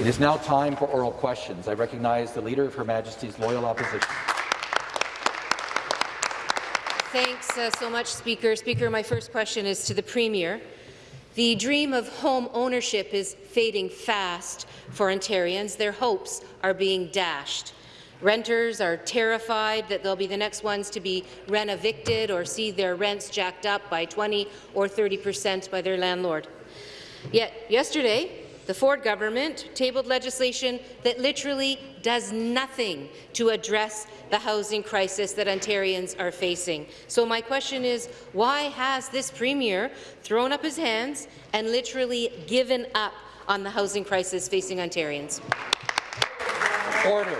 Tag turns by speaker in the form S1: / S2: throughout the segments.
S1: It is now time for oral questions. I recognize the Leader of Her Majesty's Loyal Opposition.
S2: Thanks uh, so much, Speaker. Speaker, my first question is to the Premier. The dream of home ownership is fading fast for Ontarians. Their hopes are being dashed. Renters are terrified that they'll be the next ones to be rent-evicted or see their rents jacked up by 20 or 30 percent by their landlord. Yet yesterday, the Ford government tabled legislation that literally does nothing to address the housing crisis that Ontarians are facing. So my question is, why has this Premier thrown up his hands and literally given up on the housing crisis facing Ontarians?
S1: Order.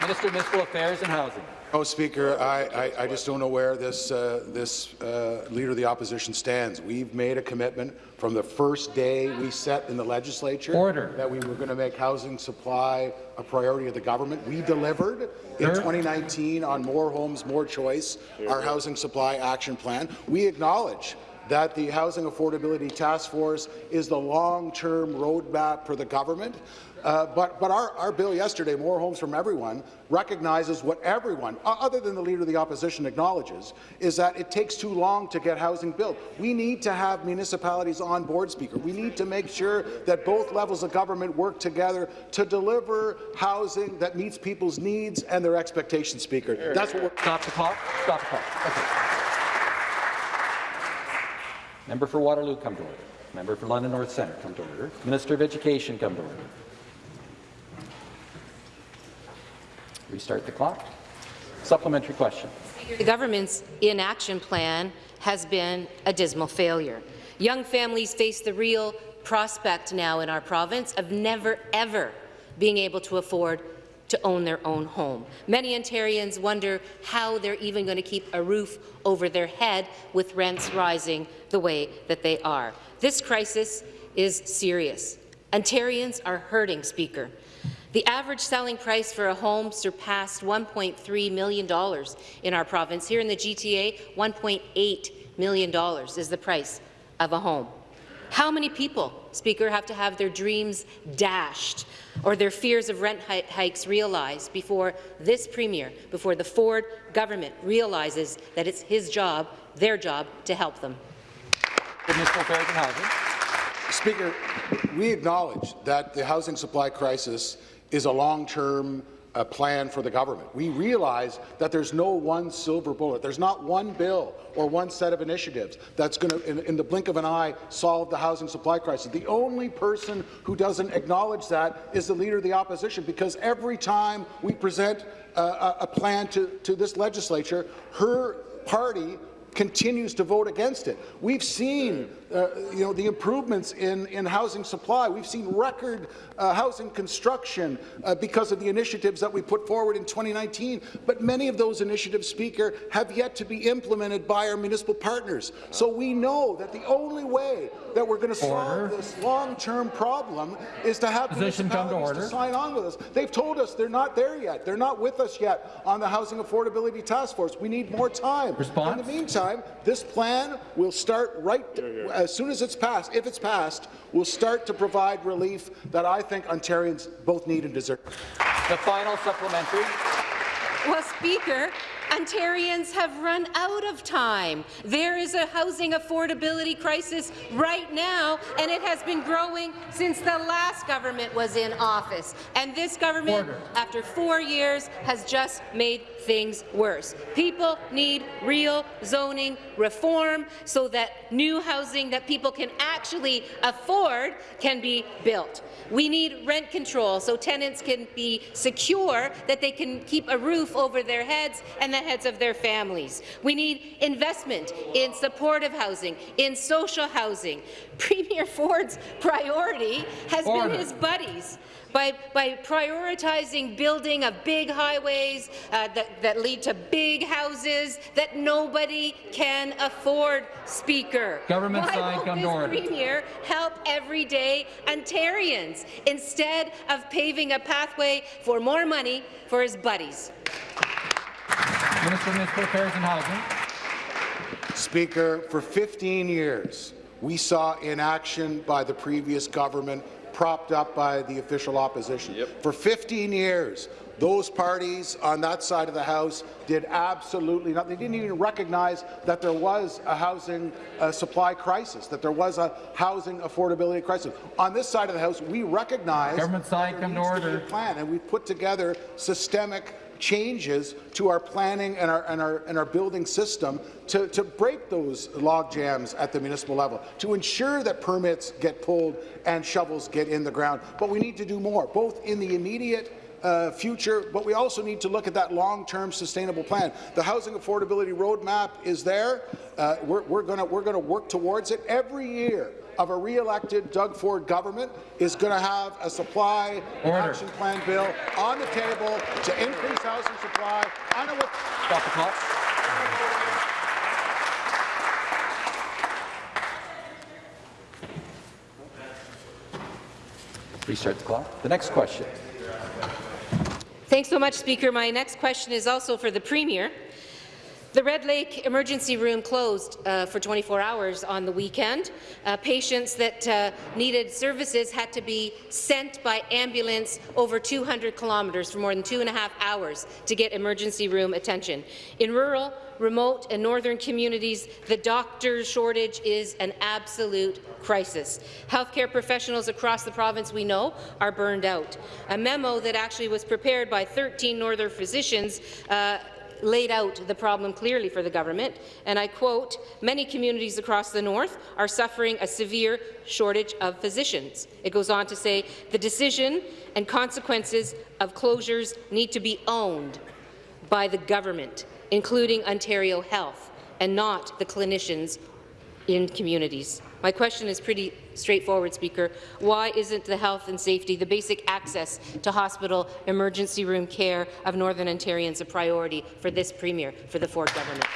S1: Minister of Municipal Affairs and Housing.
S3: Oh, Speaker, I, I, I, just don't know where this, uh, this uh, Leader of the Opposition stands. We've made a commitment from the first day we set in the legislature
S1: Order.
S3: that we were going to make housing supply a priority of the government. We delivered in 2019 on More Homes, More Choice, our housing supply action plan. We acknowledge that the Housing Affordability Task Force is the long-term roadmap for the government. Uh, but but our, our bill yesterday, More Homes from Everyone, recognizes what everyone, other than the Leader of the Opposition, acknowledges, is that it takes too long to get housing built. We need to have municipalities on board, Speaker. We need to make sure that both levels of government work together to deliver housing that meets people's needs and their expectations, Speaker. That's what we're—
S1: Stop the clock. Stop the clock. Okay. Member for Waterloo, come to order. Member for London North Centre, come to order. Minister of Education, come to order. Restart the clock. Supplementary question.
S2: The government's inaction plan has been a dismal failure. Young families face the real prospect now in our province of never, ever being able to afford to own their own home. Many Ontarians wonder how they're even going to keep a roof over their head with rents rising the way that they are. This crisis is serious. Ontarians are hurting, Speaker. The average selling price for a home surpassed $1.3 million in our province. Here in the GTA, $1.8 million is the price of a home. How many people, Speaker, have to have their dreams dashed or their fears of rent hikes realized before this Premier, before the Ford government realizes that it's his job, their job, to help them?
S1: Municipal Affairs and
S3: Speaker, we acknowledge that the housing supply crisis is a long-term uh, plan for the government. We realize that there's no one silver bullet. There's not one bill or one set of initiatives that's going to, in, in, the blink of an eye, solve the housing supply crisis. The only person who doesn't acknowledge that is the Leader of the Opposition, because every time we present uh, a, plan to, to this legislature, her party continues to vote against it. We've seen uh, you know, the improvements in, in housing supply. We've seen record uh, housing construction uh, because of the initiatives that we put forward in 2019. But many of those initiatives, Speaker, have yet to be implemented by our municipal partners. So we know that the only way that we're going to solve this long-term problem is to have
S1: Position
S3: municipalities to, to sign on with us. They've told us they're not there yet. They're not with us yet on the Housing Affordability Task Force. We need more time.
S1: Response?
S3: In the meantime, this plan will start right as soon as it's passed, if it's passed, will start to provide relief that I think Ontarians both need and deserve.
S1: The final supplementary.
S2: Well, Speaker, Ontarians have run out of time. There is a housing affordability crisis right now, and it has been growing since the last government was in office. And this government, Order. after four years, has just made things worse. People need real zoning reform so that new housing that people can actually afford can be built. We need rent control so tenants can be secure that they can keep a roof over their heads and the heads of their families. We need investment in supportive housing, in social housing. Premier Ford's priority has Order. been his buddies by, by prioritizing building of big highways uh, that, that lead to big houses that nobody can afford, Speaker.
S1: Government
S2: Why
S1: side, come to order.
S2: Premier help everyday Ontarians instead of paving a pathway for more money for his buddies?
S1: Minister of Municipal Affairs and Housing.
S3: Speaker, for 15 years, we saw inaction by the previous government propped up by the official opposition. For 15 years, those parties on that side of the House did absolutely nothing. They didn't even recognize that there was a housing uh, supply crisis, that there was a housing affordability crisis. On this side of the House, we recognize
S1: Government side,
S3: there
S1: come to
S3: needs be a plan, and we've put together systemic changes to our planning and our, and our, and our building system to, to break those log jams at the municipal level, to ensure that permits get pulled and shovels get in the ground. But we need to do more, both in the immediate uh, future, but we also need to look at that long-term sustainable plan. The housing affordability roadmap is there. Uh, we're we're going we're gonna work towards it. Every year of a re-elected Doug Ford government is going to have a supply
S1: Order.
S3: action plan bill on the table to increase housing supply. I know what
S1: Stop the clock. Restart the clock. The next question.
S2: Thanks so much, Speaker. My next question is also for the Premier. The Red Lake Emergency Room closed uh, for 24 hours on the weekend. Uh, patients that uh, needed services had to be sent by ambulance over 200 kilometres for more than two and a half hours to get emergency room attention. In rural, remote and northern communities, the doctor shortage is an absolute crisis. Healthcare professionals across the province, we know, are burned out. A memo that actually was prepared by 13 northern physicians uh, laid out the problem clearly for the government, and I quote, many communities across the north are suffering a severe shortage of physicians. It goes on to say, the decision and consequences of closures need to be owned by the government, including Ontario Health, and not the clinicians in communities. My question is pretty straightforward, Speaker. Why isn't the health and safety, the basic access to hospital emergency room care of Northern Ontarians a priority for this Premier, for the Ford government?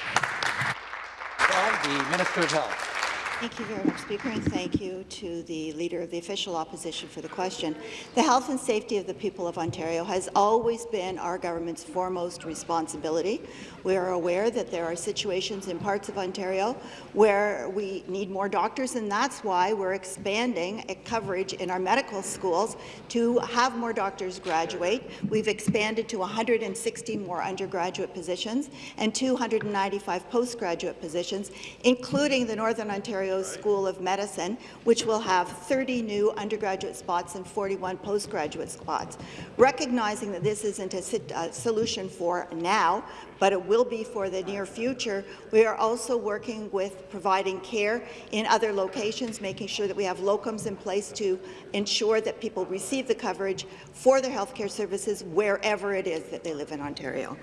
S1: The Minister of Health.
S4: Thank you very much, Speaker, and thank you to the Leader of the Official Opposition for the question. The health and safety of the people of Ontario has always been our government's foremost responsibility. We are aware that there are situations in parts of Ontario where we need more doctors, and that's why we're expanding coverage in our medical schools to have more doctors graduate. We've expanded to 160 more undergraduate positions and 295 postgraduate positions, including the Northern Ontario School of Medicine, which will have 30 new undergraduate spots and 41 postgraduate spots. Recognizing that this isn't a solution for now, but it will be for the near future, we are also working with providing care in other locations, making sure that we have locums in place to ensure that people receive the coverage for their healthcare services wherever it is that they live in Ontario.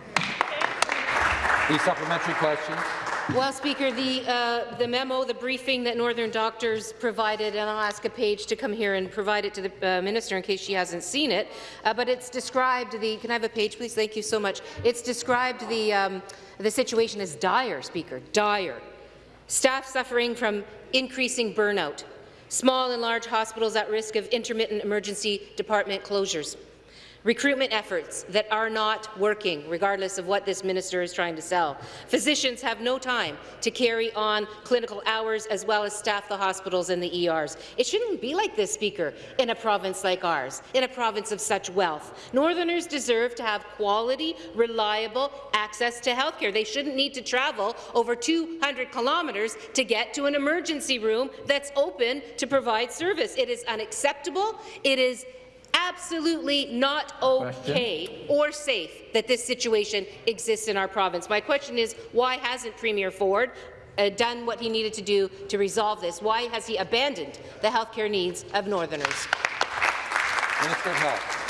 S1: The supplementary question.
S2: Well, Speaker, the, uh, the memo, the briefing that Northern Doctors provided, and I'll ask a page to come here and provide it to the uh, minister in case she hasn't seen it, uh, but it's described the, can I have a page, please? Thank you so much. It's described the, um, the situation as dire, Speaker, dire. Staff suffering from increasing burnout, small and large hospitals at risk of intermittent emergency department closures, recruitment efforts that are not working, regardless of what this minister is trying to sell. Physicians have no time to carry on clinical hours as well as staff the hospitals and the ERs. It shouldn't be like this, Speaker, in a province like ours, in a province of such wealth. Northerners deserve to have quality, reliable access to health care. They shouldn't need to travel over 200 kilometres to get to an emergency room that's open to provide service. It is unacceptable. It is absolutely not okay or safe that this situation exists in our province. My question is, why hasn't Premier Ford uh, done what he needed to do to resolve this? Why has he abandoned the healthcare needs of Northerners?
S1: Minister of Health.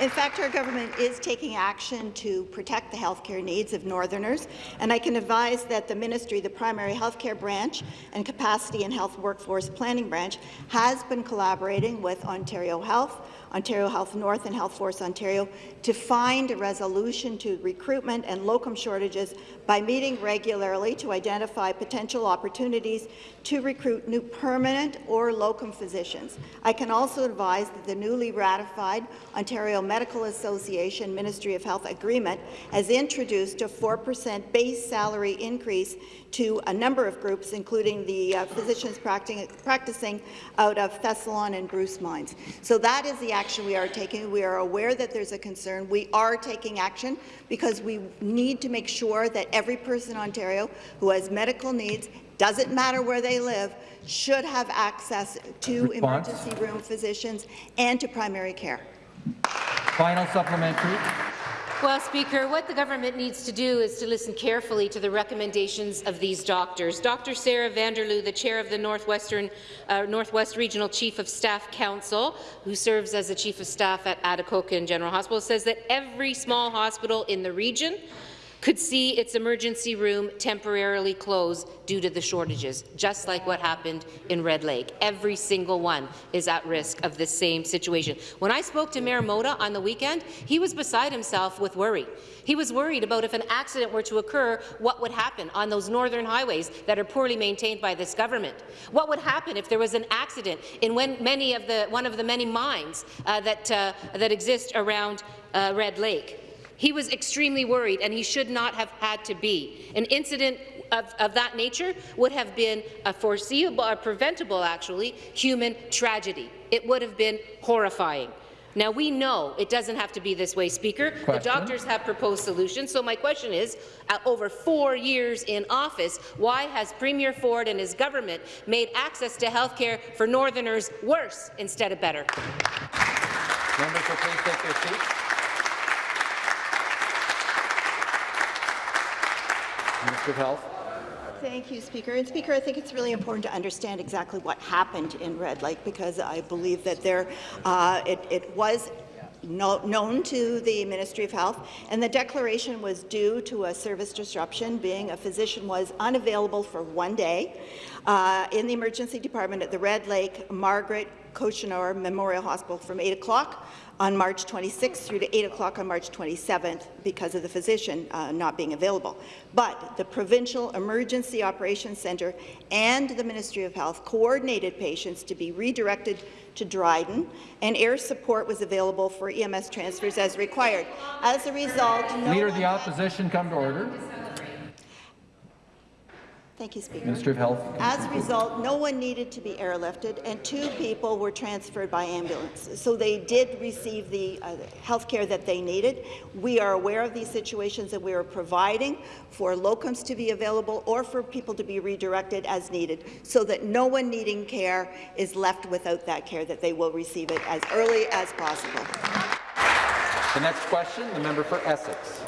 S4: In fact, our government is taking action to protect the healthcare needs of Northerners, and I can advise that the ministry, the primary healthcare branch and capacity and health workforce planning branch, has been collaborating with Ontario Health, Ontario Health North and Health Force Ontario to find a resolution to recruitment and locum shortages by meeting regularly to identify potential opportunities to recruit new permanent or locum physicians. I can also advise that the newly ratified Ontario Medical Association Ministry of Health agreement has introduced a 4% base salary increase to a number of groups, including the uh, physicians practicing, practicing out of Thessalon and Bruce mines. So that is the action we are taking. We are aware that there's a concern. We are taking action because we need to make sure that every person in Ontario who has medical needs, doesn't matter where they live, should have access to
S5: Response?
S4: emergency room physicians and to primary care.
S5: Final supplementary.
S2: Well, Speaker, what the government needs to do is to listen carefully to the recommendations of these doctors. Dr. Sarah Vanderloo, the chair of the Northwestern uh, Northwest Regional Chief of Staff Council, who serves as the Chief of Staff at Atikokan General Hospital, says that every small hospital in the region could see its emergency room temporarily close due to the shortages, just like what happened in Red Lake. Every single one is at risk of the same situation. When I spoke to Mayor Mota on the weekend, he was beside himself with worry. He was worried about if an accident were to occur, what would happen on those northern highways that are poorly maintained by this government. What would happen if there was an accident in many of the, one of the many mines uh, that, uh, that exist around uh, Red Lake. He was extremely worried, and he should not have had to be. An incident of, of, that nature would have been a foreseeable, or preventable, actually, human tragedy. It would have been horrifying. Now, we know it doesn't have to be this way, Speaker.
S5: Question.
S2: The doctors have proposed solutions. So my question is, uh, over four years in office, why has Premier Ford and his government made access to health care for Northerners worse instead of better?
S1: Members will please take their seats. Minister of Health.
S4: Thank you, Speaker. And Speaker, I think it's really important to understand exactly what happened in Red Lake because I believe that there, uh, it, it was no, known to the Ministry of Health, and the declaration was due to a service disruption, being a physician was unavailable for one day uh, in the emergency department at the Red Lake Margaret Cochenour Memorial Hospital from 8 o'clock on March 26th through to 8 o'clock on March 27th because of the physician uh, not being available. But the Provincial Emergency Operations Centre and the Ministry of Health coordinated patients to be redirected to Dryden, and air support was available for EMS transfers as required. As a result, no
S5: Leader of the Opposition, come to order.
S4: Thank you, Speaker.
S5: Minister of Health.
S4: As a result, no one needed to be airlifted, and two people were transferred by ambulance. So they did receive the uh, health care that they needed. We are aware of these situations, and we are providing for locums to be available or for people to be redirected as needed, so that no one needing care is left without that care, that they will receive it as early as possible.
S1: The next question, the member for Essex.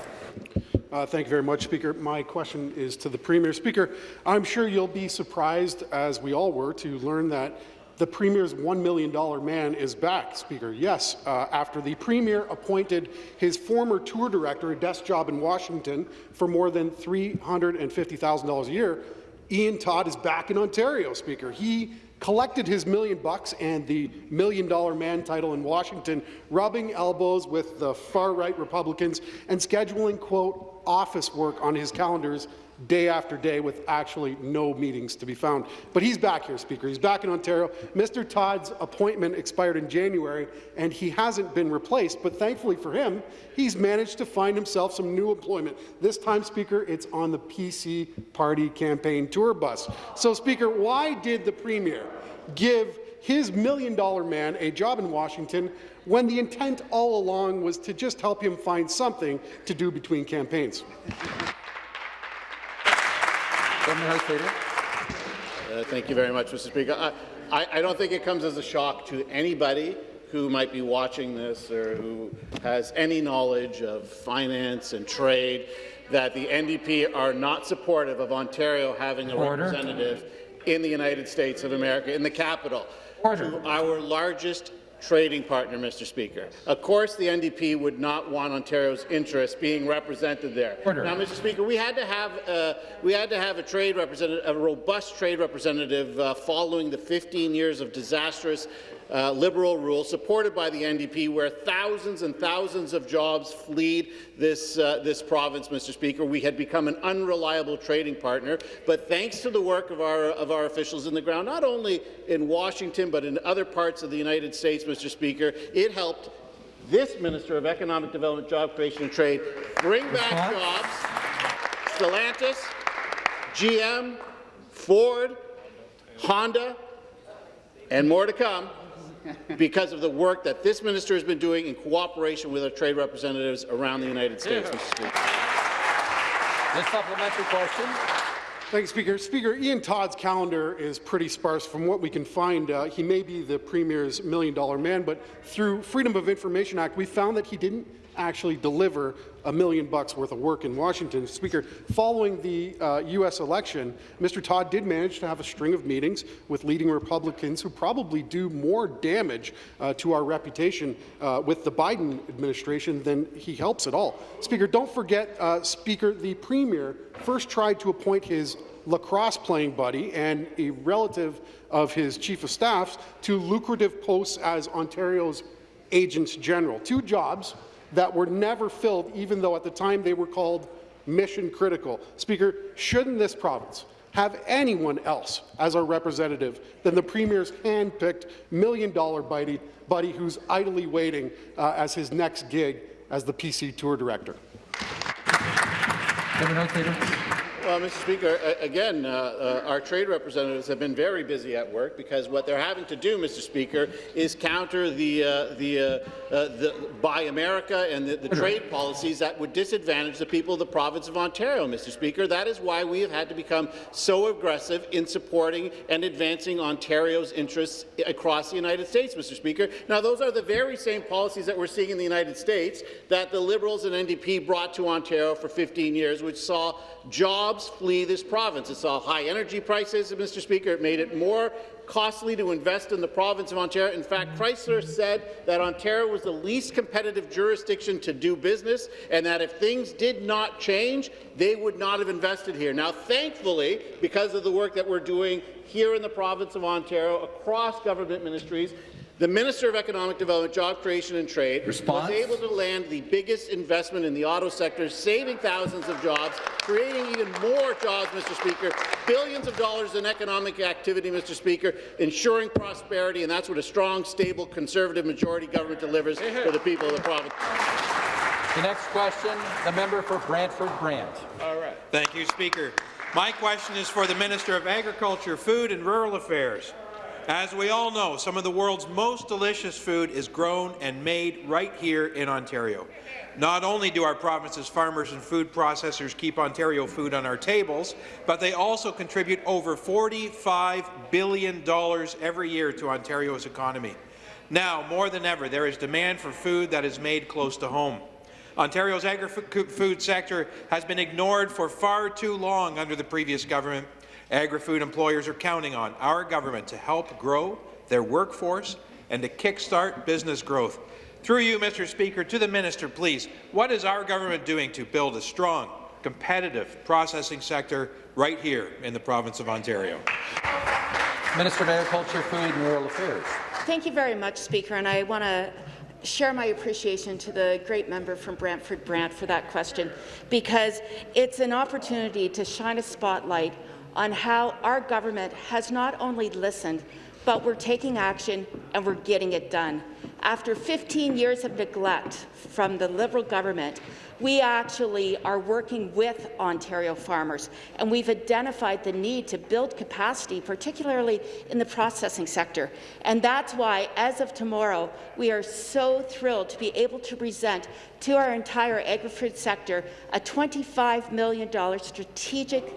S6: Uh, thank you very much, Speaker. My question is to the Premier. Speaker, I'm sure you'll be surprised, as we all were, to learn that the Premier's $1 million man is back, Speaker. Yes, uh, after the Premier appointed his former tour director, a desk job in Washington, for more than $350,000 a year, Ian Todd is back in Ontario, Speaker. He collected his million bucks and the million dollar man title in Washington, rubbing elbows with the far-right Republicans and scheduling, quote, office work on his calendars day after day with actually no meetings to be found. But he's back here, Speaker. He's back in Ontario. Mr. Todd's appointment expired in January, and he hasn't been replaced. But thankfully for him, he's managed to find himself some new employment. This time, Speaker, it's on the PC Party campaign tour bus. So, Speaker, why did the Premier give his million-dollar man a job in Washington when the intent all along was to just help him find something to do between campaigns?
S1: Government House Leader.
S7: Uh, thank you very much, Mr. Speaker. I, I, I don't think it comes as a shock to anybody who might be watching this or who has any knowledge of finance and trade that the NDP are not supportive of Ontario having a
S5: Order.
S7: representative in the United States of America, in the capital,
S5: Order.
S7: to our largest trading partner, Mr. Speaker. Of course, the NDP would not want Ontario's interests being represented there.
S5: Order.
S7: Now, Mr. Speaker, we had to have uh, we had to have a trade representative, a robust trade representative, uh, following the 15 years of disastrous uh, Liberal rule, supported by the NDP, where thousands and thousands of jobs fled this uh, this province, Mr. Speaker. We had become an unreliable trading partner, but thanks to the work of our of our officials in the ground, not only in Washington but in other parts of the United States, Mr. Speaker, it helped this Minister of Economic Development, Job Creation and Trade bring back jobs. Stellantis, GM, Ford, Honda, and more to come because of the work that this minister has been doing in cooperation with our trade representatives around the United States, Mr. Speaker.
S1: The supplementary question.
S6: Thank you, Speaker. Speaker, Ian Todd's calendar is pretty sparse. From what we can find, uh, he may be the Premier's million-dollar man, but through Freedom of Information Act, we found that he didn't actually deliver a million bucks worth of work in Washington. Speaker, following the uh, U.S. election, Mr. Todd did manage to have a string of meetings with leading Republicans who probably do more damage uh, to our reputation uh, with the Biden administration than he helps at all. Speaker, don't forget, uh, Speaker, the Premier first tried to appoint his lacrosse playing buddy and a relative of his chief of staffs to lucrative posts as Ontario's agents general. Two jobs that were never filled, even though at the time they were called mission critical. Speaker, shouldn't this province have anyone else as our representative than the Premier's hand-picked million-dollar buddy, buddy who's idly waiting uh, as his next gig as the PC Tour Director?
S5: Member Notes Leader.
S7: Well, Mr. Speaker, again, uh, uh, our trade representatives have been very busy at work because what they're having to do, Mr. Speaker, is counter the, uh, the, uh, uh, the Buy America and the, the trade policies that would disadvantage the people of the province of Ontario, Mr. Speaker. That is why we have had to become so aggressive in supporting and advancing Ontario's interests across the United States, Mr. Speaker. Now, those are the very same policies that we're seeing in the United States that the Liberals and NDP brought to Ontario for 15 years, which saw jobs flee this province. It saw high energy prices, Mr. Speaker. It made it more costly to invest in the province of Ontario. In fact, Chrysler said that Ontario was the least competitive jurisdiction to do business and that if things did not change, they would not have invested here. Now, thankfully, because of the work that we're doing here in the province of Ontario across government ministries, the Minister of Economic Development, Job Creation and Trade
S5: Response?
S7: was able to land the biggest investment in the auto sector, saving thousands of jobs, creating even more jobs, Mr. Speaker, billions of dollars in economic activity, Mr. Speaker, ensuring prosperity, and that's what a strong, stable, conservative majority government delivers for the people of the province.
S1: The next question, the member for Brantford Brant. All right.
S8: Thank you, Speaker. My question is for the Minister of Agriculture, Food and Rural Affairs. As we all know, some of the world's most delicious food is grown and made right here in Ontario. Not only do our province's farmers and food processors keep Ontario food on our tables, but they also contribute over $45 billion every year to Ontario's economy. Now, more than ever, there is demand for food that is made close to home. Ontario's agri-food sector has been ignored for far too long under the previous government. Agri-food employers are counting on our government to help grow their workforce and to kickstart business growth. Through you, Mr. Speaker, to the minister, please, what is our government doing to build a strong, competitive processing sector right here in the province of Ontario?
S1: Minister of Agriculture, Food and Rural Affairs.
S9: Thank you very much, Speaker, and I want to share my appreciation to the great member from Brantford Brant for that question, because it's an opportunity to shine a spotlight on how our government has not only listened, but we're taking action and we're getting it done. After 15 years of neglect from the Liberal government, we actually are working with Ontario farmers, and we've identified the need to build capacity, particularly in the processing sector. And that's why, as of tomorrow, we are so thrilled to be able to present to our entire agri-food sector a $25 million strategic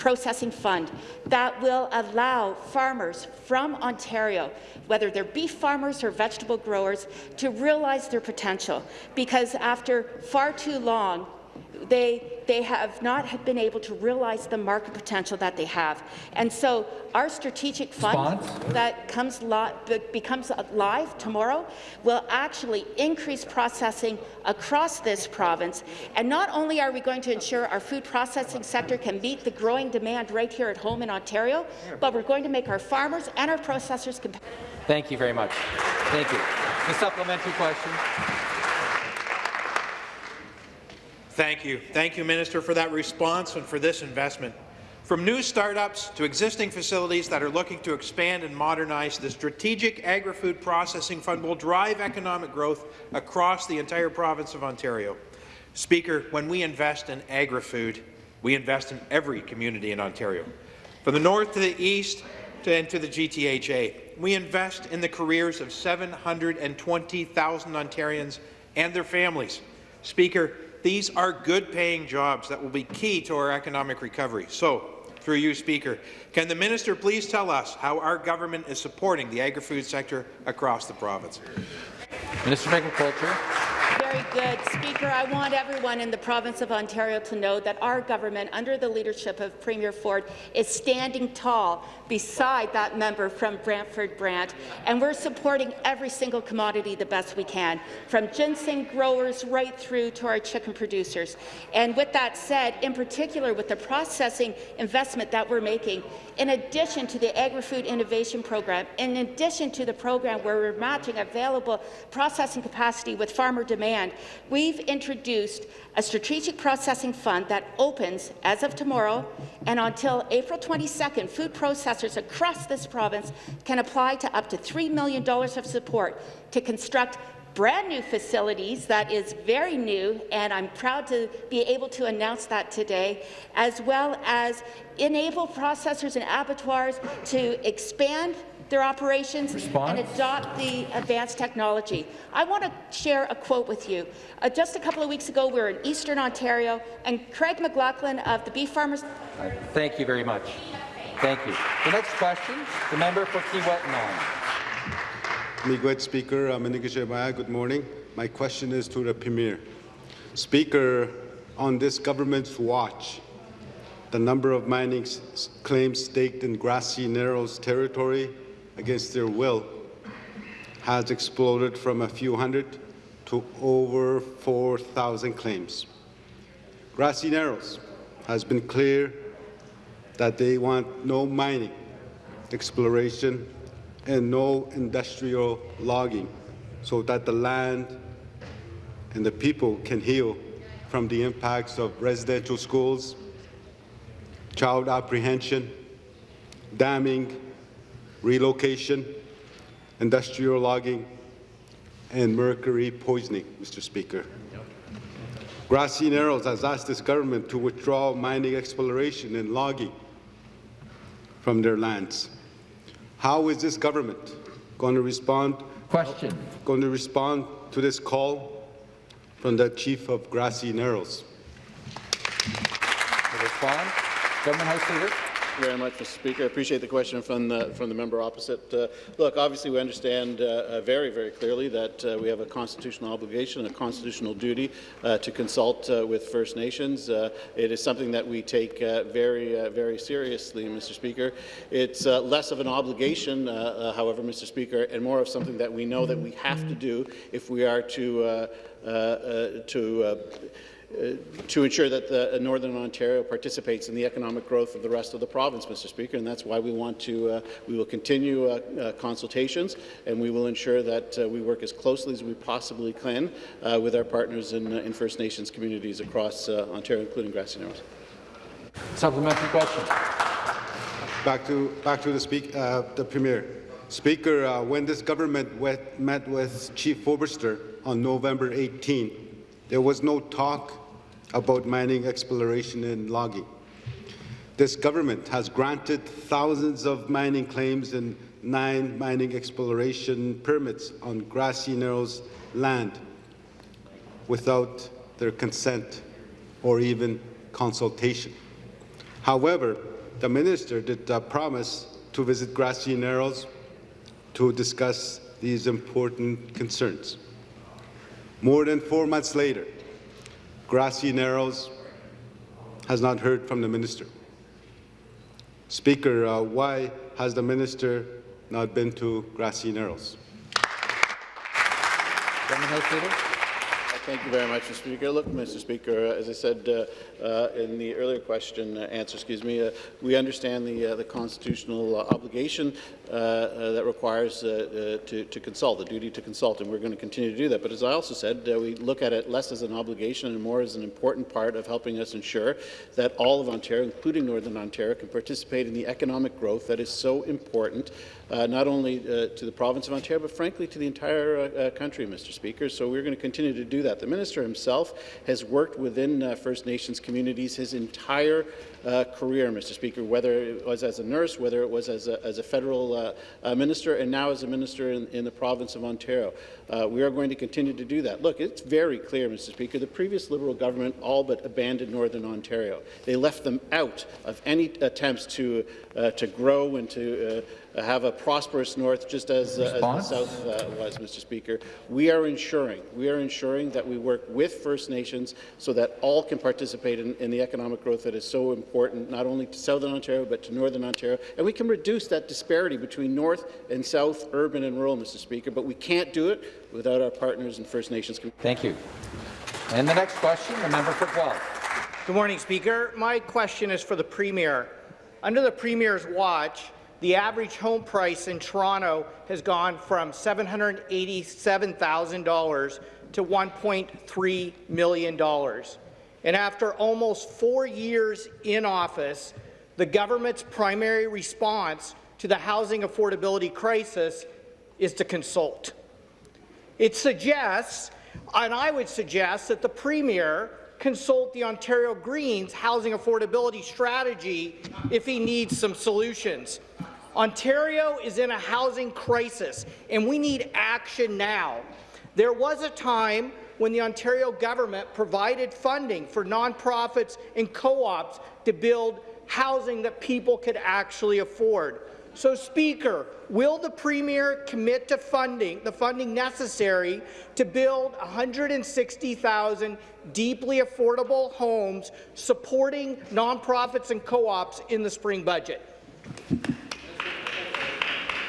S9: processing fund that will allow farmers from Ontario, whether they're beef farmers or vegetable growers, to realize their potential. Because after far too long, they, they have not been able to realize the market potential that they have. And so our strategic fund
S5: Response?
S9: that comes li becomes live tomorrow will actually increase processing across this province. And not only are we going to ensure our food processing sector can meet the growing demand right here at home in Ontario, but we're going to make our farmers and our processors competitive.
S1: Thank you very much. Thank you. The supplementary question.
S8: Thank you. Thank you, Minister, for that response and for this investment. From new startups to existing facilities that are looking to expand and modernize, the Strategic Agri-Food Processing Fund will drive economic growth across the entire province of Ontario. Speaker, when we invest in agri-food, we invest in every community in Ontario. From the north to the east to, and to the GTHA, we invest in the careers of 720,000 Ontarians and their families. Speaker, these are good-paying jobs that will be key to our economic recovery. So, through you, Speaker, can the minister please tell us how our government is supporting the agri-food sector across the province?
S1: Minister of Agriculture.
S9: Very good. Speaker, I want everyone in the province of Ontario to know that our government, under the leadership of Premier Ford, is standing tall beside that member from Brantford Brant, and we're supporting every single commodity the best we can, from ginseng growers right through to our chicken producers. And with that said, in particular with the processing investment that we're making, in addition to the Agri-Food Innovation Program, in addition to the program where we're matching available processing capacity with farmer demand, we've introduced a strategic processing fund that opens as of tomorrow and until April 22nd, food processors across this province can apply to up to $3 million of support to construct brand new facilities that is very new, and I'm proud to be able to announce that today, as well as enable processors and abattoirs to expand their operations
S5: Response?
S9: and adopt the advanced technology. I want to share a quote with you. Uh, just a couple of weeks ago, we were in Eastern Ontario, and Craig McLaughlin of the Beef Farmers
S1: Thank you very much. Thank you. The next question, the member for Kiiwetinoong.
S10: Miigwech Speaker, uh, Manika Shemaya, good morning. My question is to the Premier. Speaker, on this government's watch, the number of mining claims staked in grassy Narrows territory against their will has exploded from a few hundred to over 4,000 claims. Grassy Narrows has been clear that they want no mining, exploration, and no industrial logging so that the land and the people can heal from the impacts of residential schools, child apprehension, damming, relocation, industrial logging, and mercury poisoning, Mr. Speaker. Grassy Narrows has asked this government to withdraw mining exploration and logging from their lands. How is this government going to respond
S5: Question.
S10: going to respond to this call from the chief of Grassy Narrows?
S1: To respond, Government House Leader.
S7: You very much, Mr. Speaker. I appreciate the question from the, from the member opposite. Uh, look, obviously, we understand uh, uh, very, very clearly that uh, we have a constitutional obligation, a constitutional duty uh, to consult uh, with First Nations. It is something that we take very, very seriously, Mr. Speaker. It's less of an obligation, however, Mr. Speaker, and more of something that we know that we have to do if we are to, to to ensure that the, uh, Northern Ontario participates in the economic growth of the rest of the province, Mr. Speaker, and that's why we want to, uh, we will continue uh, uh, consultations, and we will ensure that uh, we work as closely as we possibly can uh, with our partners in, uh, in First Nations communities across uh, Ontario, including Grassy Narrows.
S1: Supplementary question.
S10: Back to back to the speak uh, the premier. Speaker, uh, when this government wet, met with Chief Forster on November 18, there was no talk about mining exploration and logging. This government has granted thousands of mining claims and nine mining exploration permits on Grassy Narrows land without their consent or even consultation. However, the minister did uh, promise to visit Grassy Narrows to discuss these important concerns. More than four months later, Grassy Narrows has not heard from the minister. Speaker, uh, why has the minister not been to Grassy Narrows?
S1: Government House Leader.
S7: Thank you very much, Mr. Speaker. Look, Mr. Speaker, as I said uh, uh, in the earlier question uh, answer, excuse me, uh, we understand the uh, the constitutional uh, obligation that requires to, to consult, the duty to consult, and we're going to continue to do that. But as I also said, we look at it less as an obligation and more as an important part of helping us ensure that all of Ontario, including Northern Ontario, can participate in the economic growth that is so important not only to the province of Ontario, but frankly to the entire country, Mr. Speaker. So we're going to continue to do that. The minister himself has worked within First Nations communities his entire uh, career, Mr. Speaker, whether it was as a nurse, whether it was as a, as a federal uh, uh, minister, and now as a minister in, in the province of Ontario. Uh, we are going to continue to do that. Look, it's very clear, Mr. Speaker, the previous Liberal government all but abandoned Northern Ontario. They left them out of any attempts to, uh, to grow and to uh, have a prosperous north, just as, uh, as the south uh, was, Mr. Speaker. We are ensuring we are ensuring that we work with First Nations so that all can participate in, in the economic growth that is so important, not only to Southern Ontario but to Northern Ontario, and we can reduce that disparity between North and South, urban and rural, Mr. Speaker. But we can't do it without our partners in First Nations.
S1: Thank you. And the next question, the member for Guelph.
S11: Good morning, Speaker. My question is for the Premier. Under the Premier's watch, the average home price in Toronto has gone from $787,000 to $1.3 million. And after almost four years in office, the government's primary response to the housing affordability crisis is to consult. It suggests, and I would suggest, that the Premier consult the Ontario Greens housing affordability strategy if he needs some solutions. Ontario is in a housing crisis, and we need action now. There was a time when the Ontario government provided funding for nonprofits and co-ops to build housing that people could actually afford. So, Speaker, will the Premier commit to funding the funding necessary to build 160,000 deeply affordable homes supporting nonprofits and co-ops in the spring budget?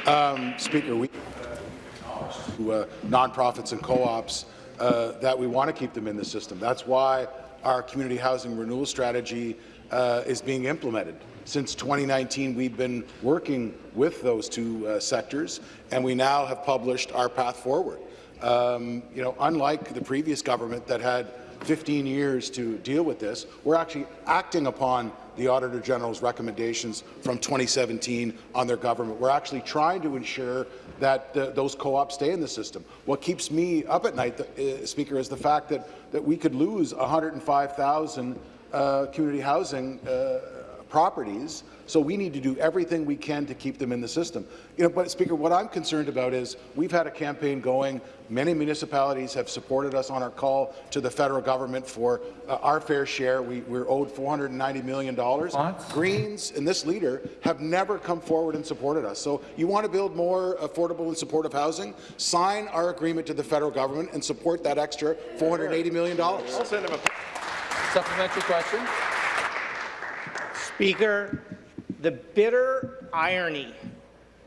S3: Um, Speaker, we uh, nonprofits and co-ops uh, that we want to keep them in the system. That's why our community housing renewal strategy uh, is being implemented. Since 2019, we've been working with those two uh, sectors, and we now have published our path forward. Um, you know, unlike the previous government that had 15 years to deal with this, we're actually acting upon the Auditor General's recommendations from 2017 on their government. We're actually trying to ensure that uh, those co-ops stay in the system. What keeps me up at night, uh, Speaker, is the fact that, that we could lose 105,000 uh, community housing uh, properties, so we need to do everything we can to keep them in the system. You know, but Speaker, what I'm concerned about is we've had a campaign going. Many municipalities have supported us on our call to the federal government for uh, our fair share. We, we're owed $490 million. Greens and this leader have never come forward and supported us. So you want to build more affordable and supportive housing? Sign our agreement to the federal government and support that extra $480 million. I'll
S1: send him a supplementary question.
S11: Speaker, the bitter irony,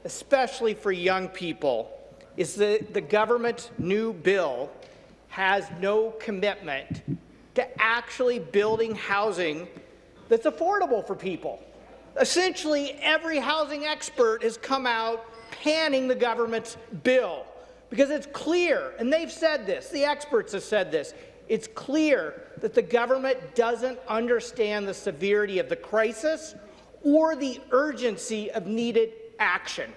S11: especially for young people, is that the government's new bill has no commitment to actually building housing that's affordable for people. Essentially, every housing expert has come out panning the government's bill because it's clear, and they've said this, the experts have said this, it's clear that the government doesn't understand the severity of the crisis or the urgency of needed action.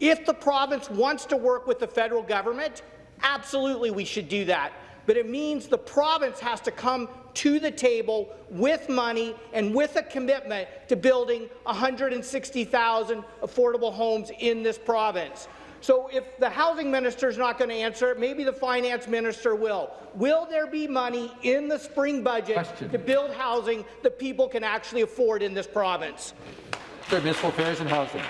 S11: If the province wants to work with the federal government, absolutely we should do that. But it means the province has to come to the table with money and with a commitment to building 160,000 affordable homes in this province. So if the housing minister is not going to answer it, maybe the finance minister will. Will there be money in the spring budget Question. to build housing that people can actually afford in this province?
S1: Municipal Affairs and Housing.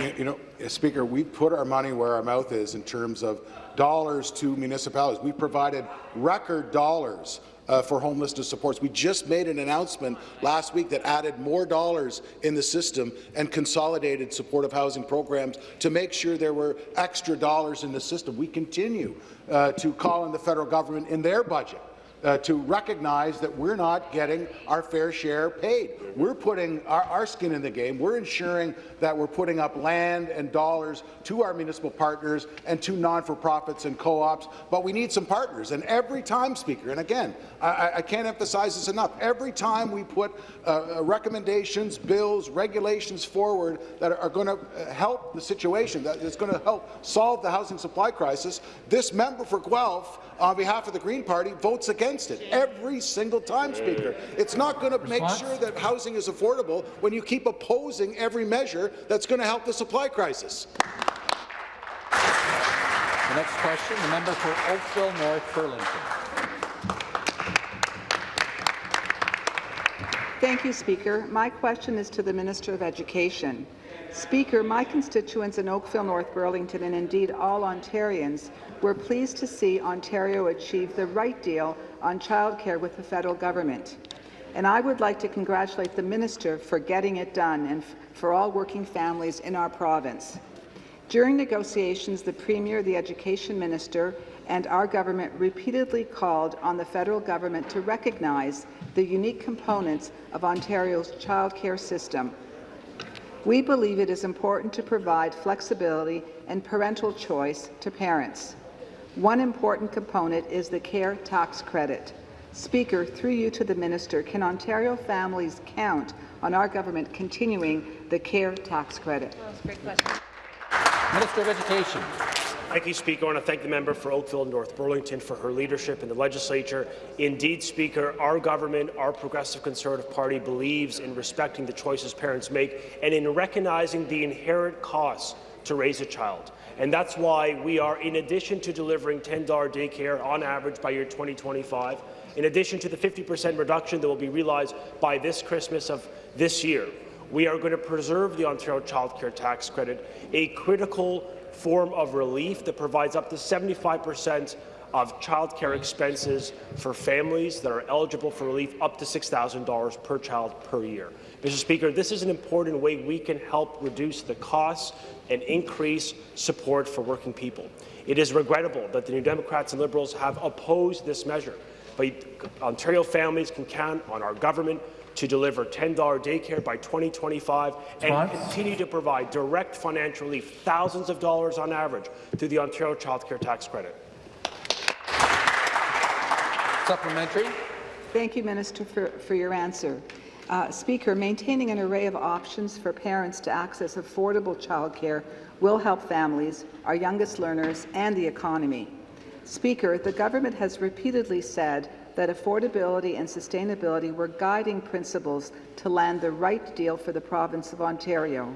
S3: You, you know, uh, Speaker, we put our money where our mouth is in terms of dollars to municipalities. We provided record dollars uh, for homelessness supports. We just made an announcement last week that added more dollars in the system and consolidated supportive housing programs to make sure there were extra dollars in the system. We continue uh, to call on the federal government in their budget uh, to recognize that we're not getting our fair share paid. We're putting our, our, skin in the game. We're ensuring that we're putting up land and dollars to our municipal partners and to non-for-profits and co-ops, but we need some partners. And every time, Speaker, and again, I, I can't emphasize this enough, every time we put uh, recommendations, bills, regulations forward that are, going to help the situation, that is going to help solve the housing supply crisis, this member for Guelph, on behalf of the Green Party, votes against it every single time, Speaker. It's not going to make sure that housing is affordable when you keep opposing every measure that's going to help the supply crisis.
S1: The next question, the member for Oakville North Burlington.
S12: Thank you, Speaker. My question is to the Minister of Education. Speaker, my constituents in Oakville, North Burlington, and indeed all Ontarians were pleased to see Ontario achieve the right deal on childcare with the federal government. And I would like to congratulate the minister for getting it done and for all working families in our province. During negotiations, the Premier, the Education Minister, and our government repeatedly called on the federal government to recognize the unique components of Ontario's childcare system. We believe it is important to provide flexibility and parental choice to parents. One important component is the care tax credit. Speaker, through you to the minister, can Ontario families count on our government continuing the care tax credit?
S2: question.
S1: Minister of Education.
S13: Thank you, Speaker. I want to thank the member for Oakville North Burlington for her leadership in the legislature. Indeed, Speaker, our government, our Progressive Conservative Party, believes in respecting the choices parents make and in recognizing the inherent costs to raise a child. And that's why we are, in addition to delivering $10 daycare on average by year 2025, in addition to the 50% reduction that will be realized by this Christmas of this year, we are going to preserve the Ontario Child Care Tax Credit, a critical form of relief that provides up to 75 percent of childcare expenses for families that are eligible for relief up to $6,000 per child per year. Mr. Speaker, this is an important way we can help reduce the costs and increase support for working people. It is regrettable that the New Democrats and Liberals have opposed this measure, but Ontario families can count on our government to deliver $10 daycare by 2025 and continue to provide direct financial relief, thousands of dollars on average, through the Ontario Child Care Tax Credit.
S1: Supplementary.
S12: Thank you, Minister, for, for your answer. Uh, Speaker, maintaining an array of options for parents to access affordable childcare will help families, our youngest learners, and the economy. Speaker, the government has repeatedly said that affordability and sustainability were guiding principles to land the right deal for the province of Ontario.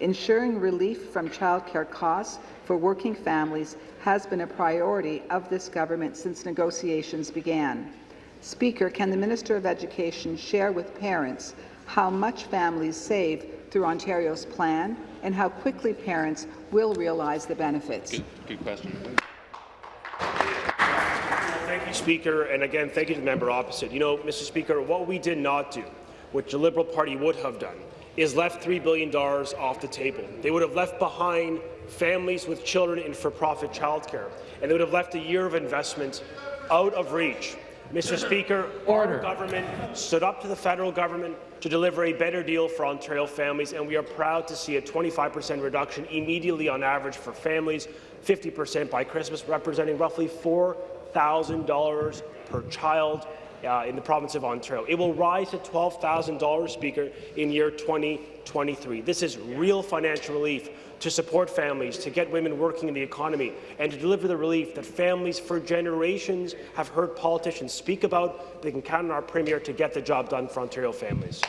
S12: Ensuring relief from childcare costs for working families has been a priority of this government since negotiations began. Speaker, can the Minister of Education share with parents how much families save through Ontario's plan and how quickly parents will realize the benefits?
S14: Good, good question.
S13: Thank you, Speaker, and again, thank you to the member opposite. You know, Mr. Speaker, what we did not do, which the Liberal Party would have done, is left $3 billion off the table. They would have left behind families with children in for-profit childcare, and they would have left a year of investment out of reach. Mr. Speaker, Order. our government stood up to the federal government to deliver a better deal for Ontario families, and we are proud to see a 25 per cent reduction immediately on average for families, 50 per cent by Christmas, representing roughly $4,000 per child uh, in the province of Ontario. It will rise to $12,000, Speaker, in year 2023. This is real financial relief to support families, to get women working in the economy, and to deliver the relief that families for generations have heard politicians speak about. They can count on our Premier to get the job done for Ontario families.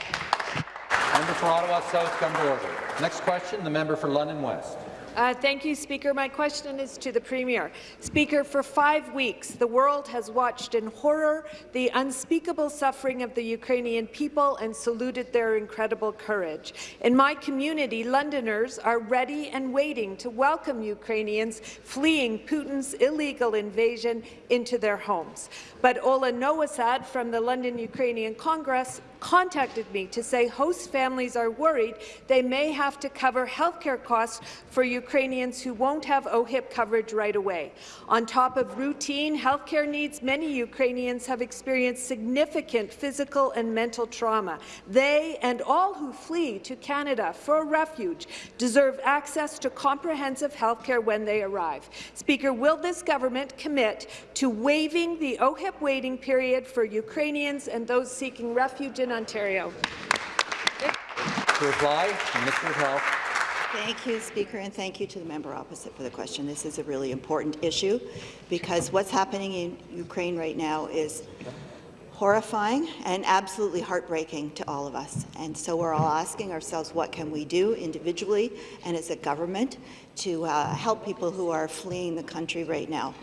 S1: Member for Ottawa South come to order. Next question, the member for London West.
S14: Uh, thank you, Speaker. My question is to the Premier. Speaker, for five weeks, the world has watched in horror the unspeakable suffering of the Ukrainian people and saluted their incredible courage. In my community, Londoners are ready and waiting to welcome Ukrainians fleeing Putin's illegal invasion into their homes. But Ola Nowasad from the London Ukrainian Congress contacted me to say host families are worried they may have to cover healthcare costs for Ukrainians who won't have OHIP coverage right away. On top of routine healthcare needs, many Ukrainians have experienced significant physical and mental trauma. They and all who flee to Canada for refuge deserve access to comprehensive healthcare when they arrive. Speaker, will this government commit to waiving the OHIP waiting period for Ukrainians and those seeking refuge in Ontario.
S1: To reply, Minister of Health.
S4: Thank you, Speaker, and thank you to the member opposite for the question. This is a really important issue because what's happening in Ukraine right now is horrifying and absolutely heartbreaking to all of us. And so we're all asking ourselves, what can we do individually and as a government to uh, help people who are fleeing the country right now?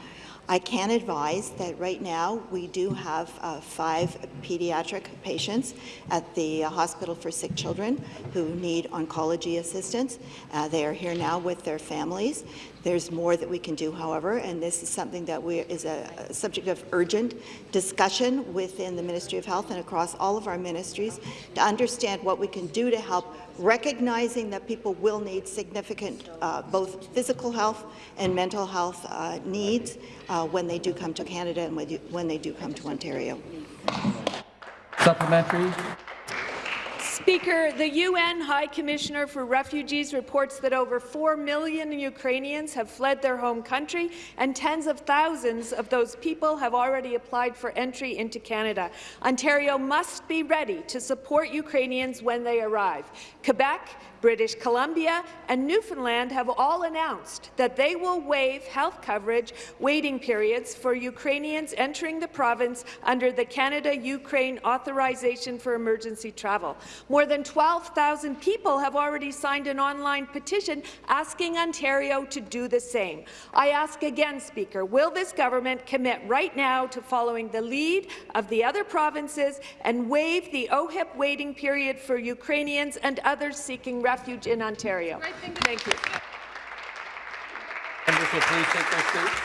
S4: I can advise that right now we do have uh, five pediatric patients at the uh, Hospital for Sick Children who need oncology assistance. Uh, they are here now with their families. There's more that we can do, however, and this is something that we, is a, a subject of urgent discussion within the Ministry of Health and across all of our ministries to understand what we can do to help recognizing that people will need significant uh, both physical health and mental health uh, needs uh, when they do come to Canada and when they do come to Ontario.
S5: Supplementary.
S14: Speaker, the UN High Commissioner for Refugees reports that over 4 million Ukrainians have fled their home country, and tens of thousands of those people have already applied for entry into Canada. Ontario must be ready to support Ukrainians when they arrive. Quebec British Columbia and Newfoundland have all announced that they will waive health coverage waiting periods for Ukrainians entering the province under the Canada-Ukraine Authorization for Emergency Travel. More than 12,000 people have already signed an online petition asking Ontario to do the same. I ask again, Speaker, will this government commit right now to following the lead of the other provinces and waive the OHIP waiting period for Ukrainians and others seeking refuge in Ontario. Thank you.
S1: Members will please take their seats.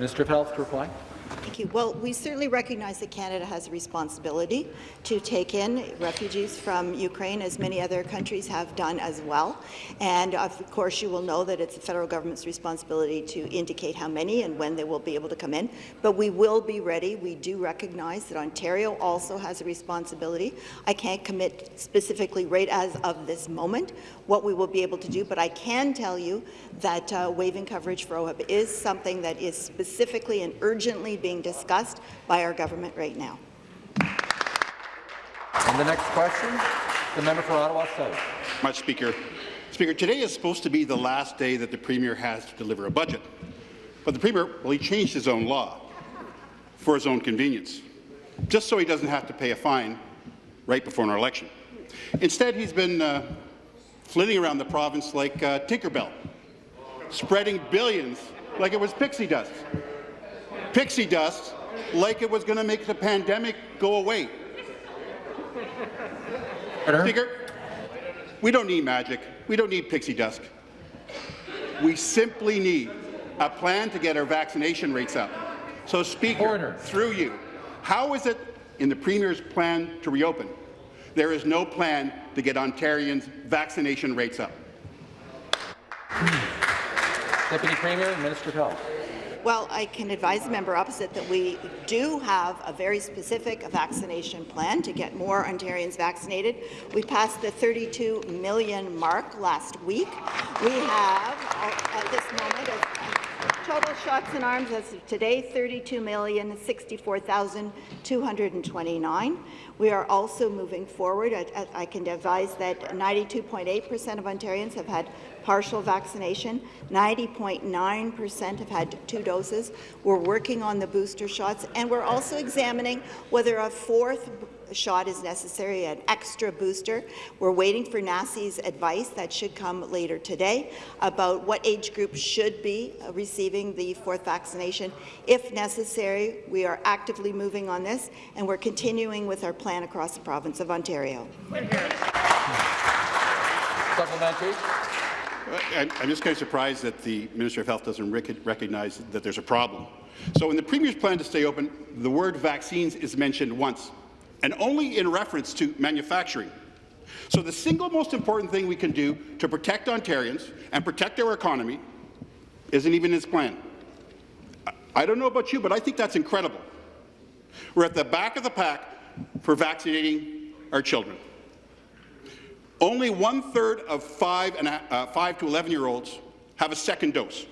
S1: Minister of Health to reply.
S4: Thank you. Well, we certainly recognize that Canada has a responsibility to take in refugees from Ukraine, as many other countries have done as well. And of course, you will know that it's the federal government's responsibility to indicate how many and when they will be able to come in. But we will be ready. We do recognize that Ontario also has a responsibility. I can't commit specifically right as of this moment what we will be able to do, but I can tell you that uh, waiving coverage for OHIP is something that is specifically and urgently being discussed by our government right now.
S1: And the next question, the member for Ottawa South.
S15: Much, Speaker. Speaker, today is supposed to be the last day that the Premier has to deliver a budget. But the Premier, well, he changed his own law for his own convenience, just so he doesn't have to pay a fine right before an election. Instead, he's been uh, flitting around the province like uh, Tinkerbell, spreading billions like it was pixie dust. Pixie dust like it was going to make the pandemic go away. Speaker, we don't need magic. We don't need pixie dust. We simply need a plan to get our vaccination rates up. So, Speaker, Order. through you, how is it in the Premier's plan to reopen there is no plan to get Ontarians' vaccination rates up.
S1: Deputy Premier Minister of Health.
S4: Well, I can advise the member opposite that we do have a very specific vaccination plan to get more Ontarians vaccinated. We passed the 32 million mark last week. We have, at this moment, total shots in arms as of today, 32,064,229. We are also moving forward. I, I can advise that 92.8% of Ontarians have had partial vaccination. 90.9% have had two doses. We're working on the booster shots, and we're also examining whether a fourth shot is necessary, an extra booster. We're waiting for NACI's advice that should come later today about what age group should be receiving the fourth vaccination. If necessary, we are actively moving on this, and we're continuing with our plan across the province of Ontario.
S1: Supplementary.
S15: I'm I'm just kind of surprised that the Minister of Health doesn't rec recognize that there's a problem. So in the Premier's plan to stay open, the word vaccines is mentioned once, and only in reference to manufacturing. So the single most important thing we can do to protect Ontarians and protect our economy isn't even his plan. I- don't know about you, but I think that's incredible. We're at the back of the pack for vaccinating our children. Only one-third of 5, and, uh, 5 to 11-year-olds have a second dose,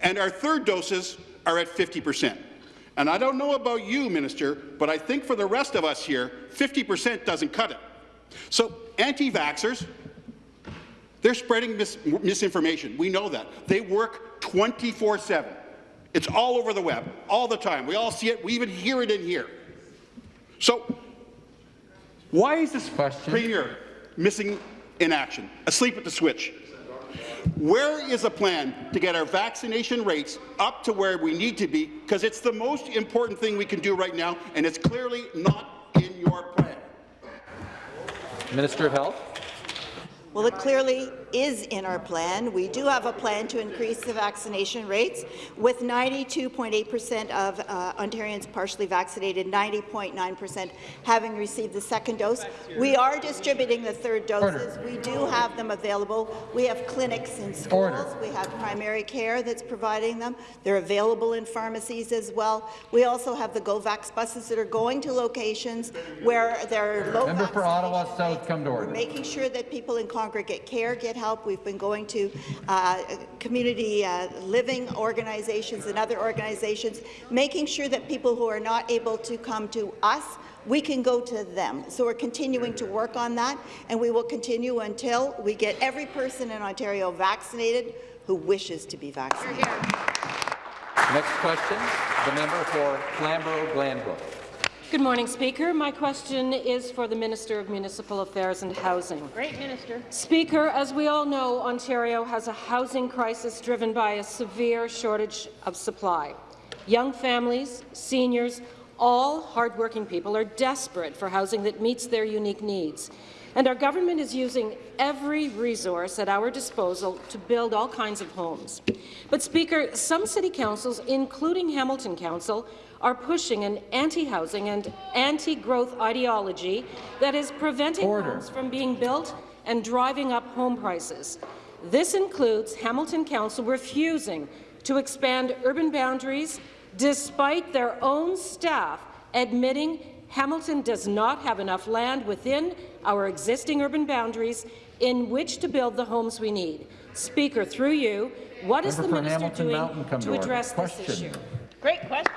S15: and our third doses are at 50 percent. And I don't know about you, Minister, but I think for the rest of us here, 50 percent doesn't cut it. So anti-vaxxers, they're spreading mis misinformation. We know that. They work 24-7. It's all over the web, all the time. We all see it. We even hear it in here. So why is this
S5: Question.
S15: Premier missing in action, asleep at the switch? Where is a plan to get our vaccination rates up to where we need to be? Because it's the most important thing we can do right now, and it's clearly not in your plan.
S1: Minister of Health.
S4: Well, it clearly is in our plan. We do have a plan to increase the vaccination rates, with 92.8 percent of uh, Ontarians partially vaccinated, 90.9 percent having received the second dose. We are distributing the third doses. We do have them available. We have clinics in schools.
S5: Order.
S4: We have primary care that's providing them. They're available in pharmacies as well. We also have the GoVax buses that are going to locations where there are low
S5: Member for Ottawa South, come to order.
S4: we're making sure that people in congregate care get help. We've been going to uh, community uh, living organizations and other organizations, making sure that people who are not able to come to us we can go to them. So we're continuing to work on that, and we will continue until we get every person in Ontario vaccinated who wishes to be vaccinated.
S1: Next question, the member for Flamborough-Glanbrook.
S16: Good morning, Speaker. My question is for the Minister of Municipal Affairs and Housing.
S9: Great, Minister.
S16: Speaker, as we all know, Ontario has a housing crisis driven by a severe shortage of supply. Young families, seniors, all hardworking people are desperate for housing that meets their unique needs. And our government is using every resource at our disposal to build all kinds of homes. But, Speaker, some city councils, including Hamilton Council, are pushing an anti-housing and anti-growth ideology that is preventing
S5: Order.
S16: homes from being built and driving up home prices. This includes Hamilton Council refusing to expand urban boundaries despite their own staff admitting Hamilton does not have enough land within our existing urban boundaries in which to build the homes we need. Speaker, through you, what is
S5: Member
S16: the minister
S5: Hamilton
S16: doing
S5: Mountain,
S16: to
S5: to order.
S16: address this
S5: Question.
S16: issue?
S9: Great question.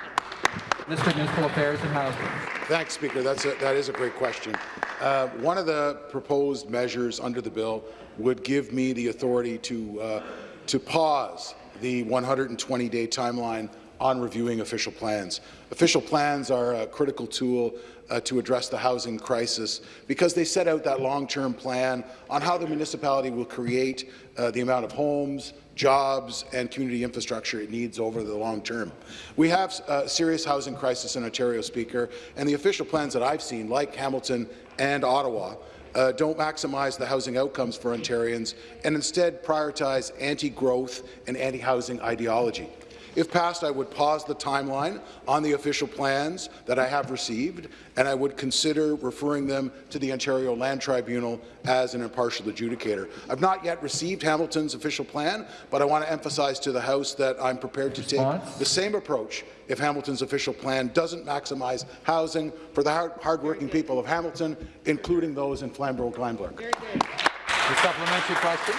S5: Minister of Municipal Affairs and Housing.
S3: Thanks, Speaker. That's a, that is a great question. Uh, one of the proposed measures under the bill would give me the authority to, uh, to pause the 120-day timeline on reviewing official plans. Official plans are a critical tool uh, to address the housing crisis because they set out that long-term plan on how the municipality will create uh, the amount of homes, jobs and community infrastructure it needs over the long term. We have a serious housing crisis in Ontario, Speaker, and the official plans that I've seen, like Hamilton and Ottawa, uh, don't maximize the housing outcomes for Ontarians and instead prioritize anti-growth and anti-housing ideology. If passed, I would pause the timeline on the official plans that I have received, and I would consider referring them to the Ontario Land Tribunal as an impartial adjudicator. I've not yet received Hamilton's official plan, but I want to emphasize to the House that I'm prepared to
S5: Response?
S3: take the same approach if Hamilton's official plan doesn't maximize housing for the hard hardworking people of Hamilton, including those in Flamborough-Glanbrook.
S1: The supplementary question.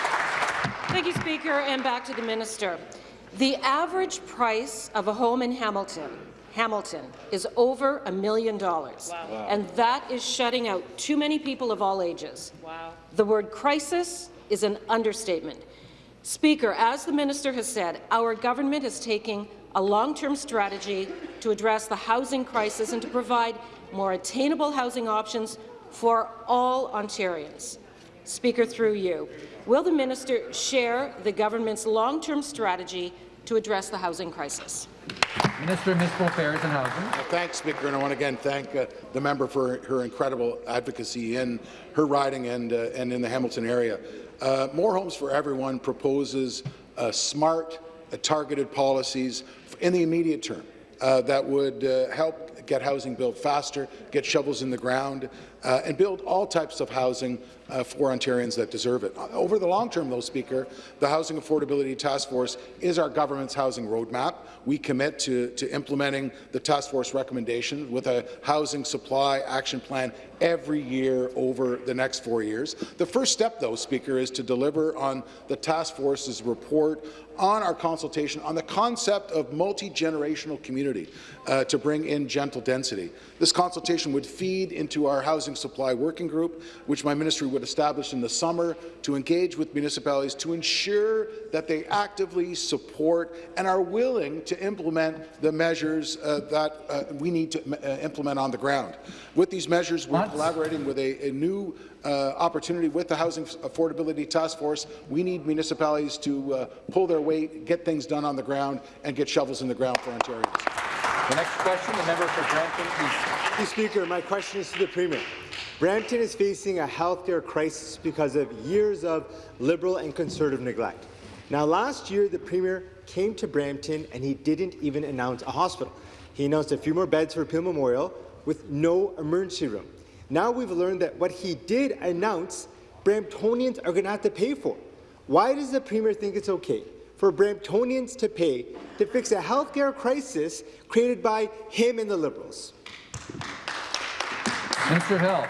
S16: Thank you, Speaker, and back to the minister. The average price of a home in Hamilton, Hamilton, is over a million dollars, and that is shutting out too many people of all ages.
S9: Wow.
S16: The word crisis is an understatement. Speaker, as the minister has said, our government is taking a long-term strategy to address the housing crisis and to provide more attainable housing options for all Ontarians. Speaker, through you, will the minister share the government's long-term strategy to address the housing crisis?
S5: Minister of Municipal Affairs and Housing.
S3: Well, thanks, Speaker, and I want to again thank uh, the member for her incredible advocacy in her riding and, uh, and in the Hamilton area. Uh, More Homes for Everyone proposes uh, smart, uh, targeted policies in the immediate term uh, that would uh, help get housing built faster, get shovels in the ground, uh, and build all types of housing uh, for Ontarians that deserve it. Over the long term, though, Speaker, the Housing Affordability Task Force is our government's housing roadmap. We commit to, to implementing the task force recommendations with a housing supply action plan every year over the next four years. The first step, though, Speaker, is to deliver on the task force's report on our consultation on the concept of multi-generational community uh, to bring in gentle density. This consultation would feed into our housing supply working group, which my ministry would establish in the summer to engage with municipalities to ensure that they actively support and are willing to implement the measures uh, that uh, we need to uh, implement on the ground. With these measures, we're collaborating with a, a new uh, opportunity with the Housing Affordability Task Force. We need municipalities to uh, pull their weight, get things done on the ground, and get shovels in the ground for Ontarians.
S5: The next question, the member for Brampton East.
S17: Mr. Speaker, my question is to the Premier. Brampton is facing a healthcare crisis because of years of Liberal and Conservative neglect. Now, last year, the Premier came to Brampton and he didn't even announce a hospital. He announced a few more beds for Peel Memorial with no emergency room. Now we've learned that what he did announce, Bramptonians are going to have to pay for. Why does the Premier think it's okay for Bramptonians to pay to fix a healthcare crisis created by him and the Liberals?
S5: Minister Hill.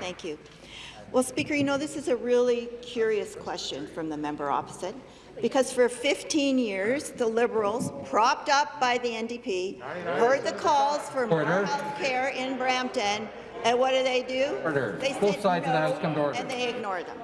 S4: Thank you. Well, Speaker, you know, this is a really curious question from the member opposite, because for 15 years, the Liberals, propped up by the NDP, heard the calls for more
S5: Order.
S4: health care in Brampton, and what do they do?
S5: Order.
S4: They
S5: Both
S4: said
S5: sides of the House come to order.
S4: And they ignore them.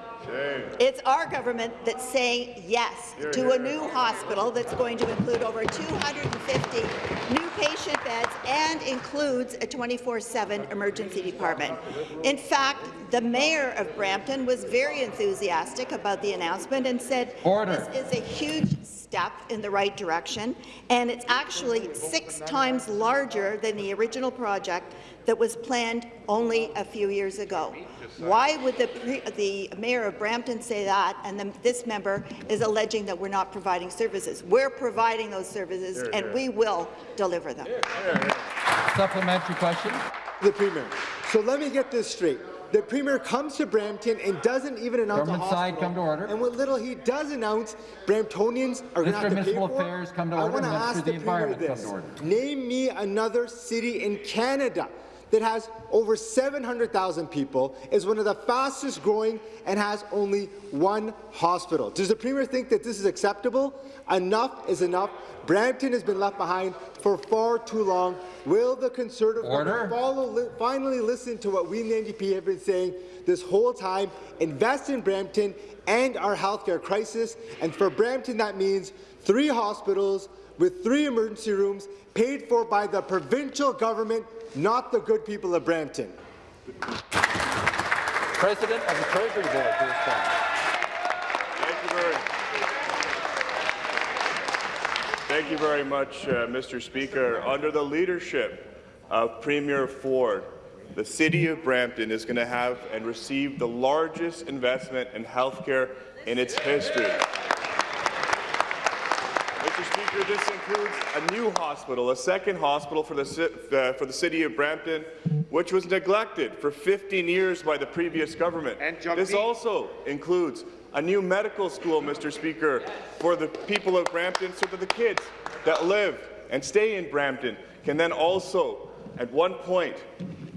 S4: It's our government that's saying yes to a new hospital that's going to include over 250 new patient beds and includes a 24-7 emergency department. In fact, the mayor of Brampton was very enthusiastic about the announcement and said
S5: Order.
S4: this is a huge step in the right direction, and it's actually six times larger than the original project that was planned only a few years ago. Why would the, pre the mayor of Brampton say that, and then this member is alleging that we're not providing services? We're providing those services, and we will deliver them.
S5: Supplementary question.
S17: The Premier. So let me get this straight. The Premier comes to Brampton and doesn't even announce
S5: Government
S17: a
S5: side, come to order.
S17: And what little he does announce, Bramptonians are going to have to pay
S5: Municipal
S17: for.
S5: Affairs, come to
S17: I
S5: order.
S17: want to
S5: Minister
S17: ask
S5: of
S17: the,
S5: the
S17: Premier
S5: come
S17: this.
S5: to order.
S17: Name me another city in Canada that has over 700,000 people, is one of the fastest growing, and has only one hospital. Does the Premier think that this is acceptable? Enough is enough. Brampton has been left behind for far too long. Will the Conservative
S5: Order.
S17: follow, li finally listen to what we in the NDP have been saying this whole time, invest in Brampton and our healthcare crisis, and for Brampton that means three hospitals with three emergency rooms paid for by the provincial government, not the good people of Brampton.
S1: President of the Treasury Board to respond.
S18: Thank you very, Thank you very much, uh, Mr. Speaker. Under the leadership of Premier Ford, the City of Brampton is going to have and receive the largest investment in healthcare in its history. Mr. Speaker, this includes a new hospital, a second hospital for the, uh, for the City of Brampton, which was neglected for 15 years by the previous government. this also includes a new medical school, Mr. Speaker, for the people of Brampton so that the kids that live and stay in Brampton can then also, at one point,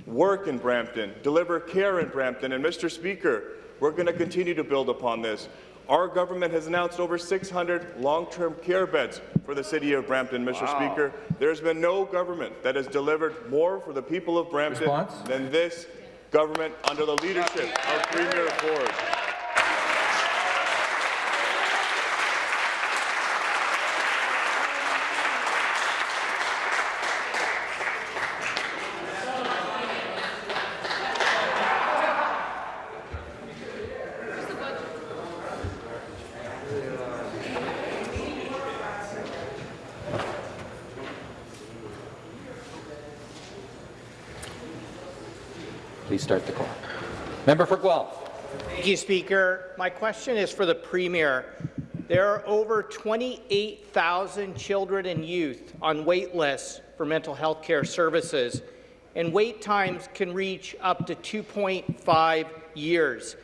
S18: work in Brampton, deliver care in Brampton. And, Mr. Speaker, we're going to continue to build upon this. Our government has announced over 600 long-term care beds for the city of Brampton, Mr.
S19: Wow.
S18: Speaker. There's been no government that has delivered more for the people of Brampton
S5: Response?
S18: than this government under the leadership of Premier Ford.
S1: Please start the clock. Member for Guelph.
S11: Thank you, Speaker. My question is for the Premier. There are over 28,000 children and youth on wait lists for mental health care services, and wait times can reach up to 2.5 years.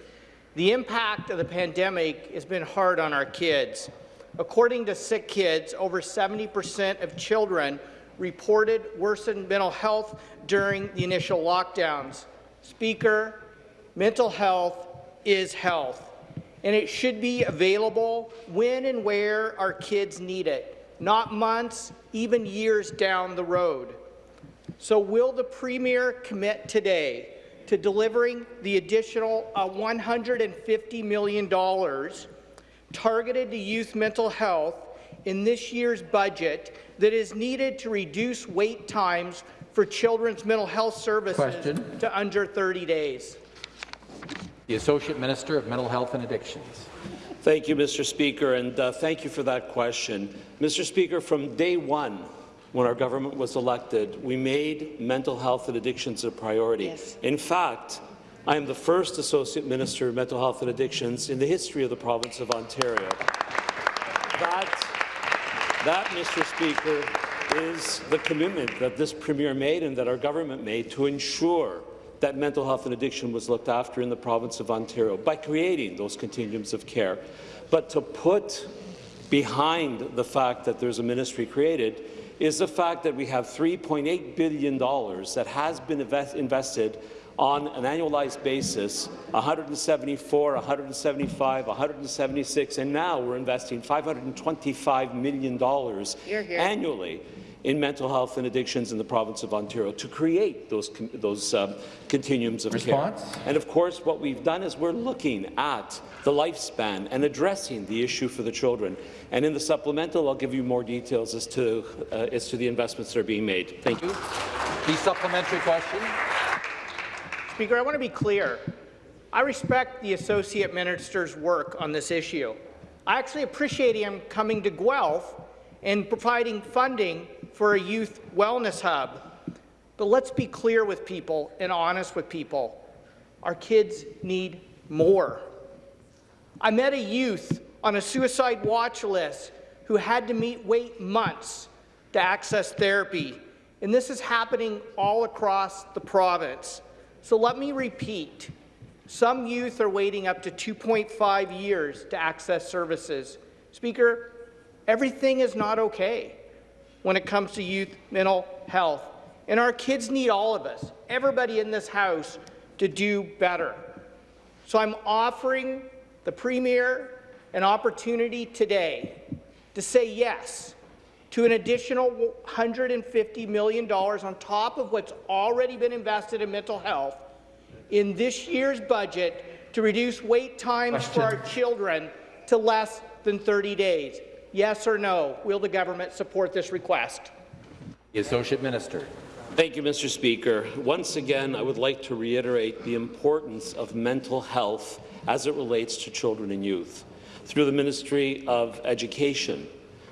S11: The impact of the pandemic has been hard on our kids. According to Sick Kids, over 70% of children reported worsened mental health during the initial lockdowns. Speaker, mental health is health, and it should be available when and where our kids need it, not months, even years down the road. So will the Premier commit today to delivering the additional uh, $150 million targeted to youth mental health in this year's budget that is needed to reduce wait times for children's mental health services
S1: Question.
S11: to under 30 days?
S1: The Associate Minister of Mental Health and Addictions.
S19: Thank you, Mr. Speaker, and uh, thank you for that question. Mr. Speaker, from day one, when our government was elected, we made mental health and addictions a priority.
S9: Yes.
S19: In fact, I am the first Associate Minister of Mental Health and Addictions in the history of the province of Ontario. That, that, Mr. Speaker, is the commitment that this Premier made and that our government made to ensure that mental health and addiction was looked after in the province of Ontario by creating those continuums of care. But to put behind the fact that there's a ministry created is the fact that we have $3.8 billion that has been invest invested on an annualized basis, 174, 175, 176, and now we're investing $525 million
S9: Hear, hear.
S19: annually in mental health and addictions in the province of Ontario to create those, those um, continuums of
S1: Response?
S19: care. And of course, what we've done is we're looking at the lifespan and addressing the issue for the children. And in the supplemental, I'll give you more details as to, uh, as to the investments that are being made. Thank you.
S1: The supplementary question.
S11: Speaker, I want to be clear. I respect the Associate Minister's work on this issue. I actually appreciate him coming to Guelph and providing funding for a youth wellness hub. But let's be clear with people and honest with people. Our kids need more. I met a youth on a suicide watch list who had to meet wait months to access therapy. And this is happening all across the province. So let me repeat. Some youth are waiting up to 2.5 years to access services. Speaker, everything is not okay when it comes to youth mental health. And our kids need all of us, everybody in this House, to do better. So I'm offering the Premier an opportunity today to say yes to an additional $150 million on top of what's already been invested in mental health in this year's budget to reduce wait times for our children to less than 30 days. Yes or no? Will the government support this request?
S1: The Associate Minister.
S19: Thank you, Mr. Speaker. Once again, I would like to reiterate the importance of mental health as it relates to children and youth. Through the Ministry of Education,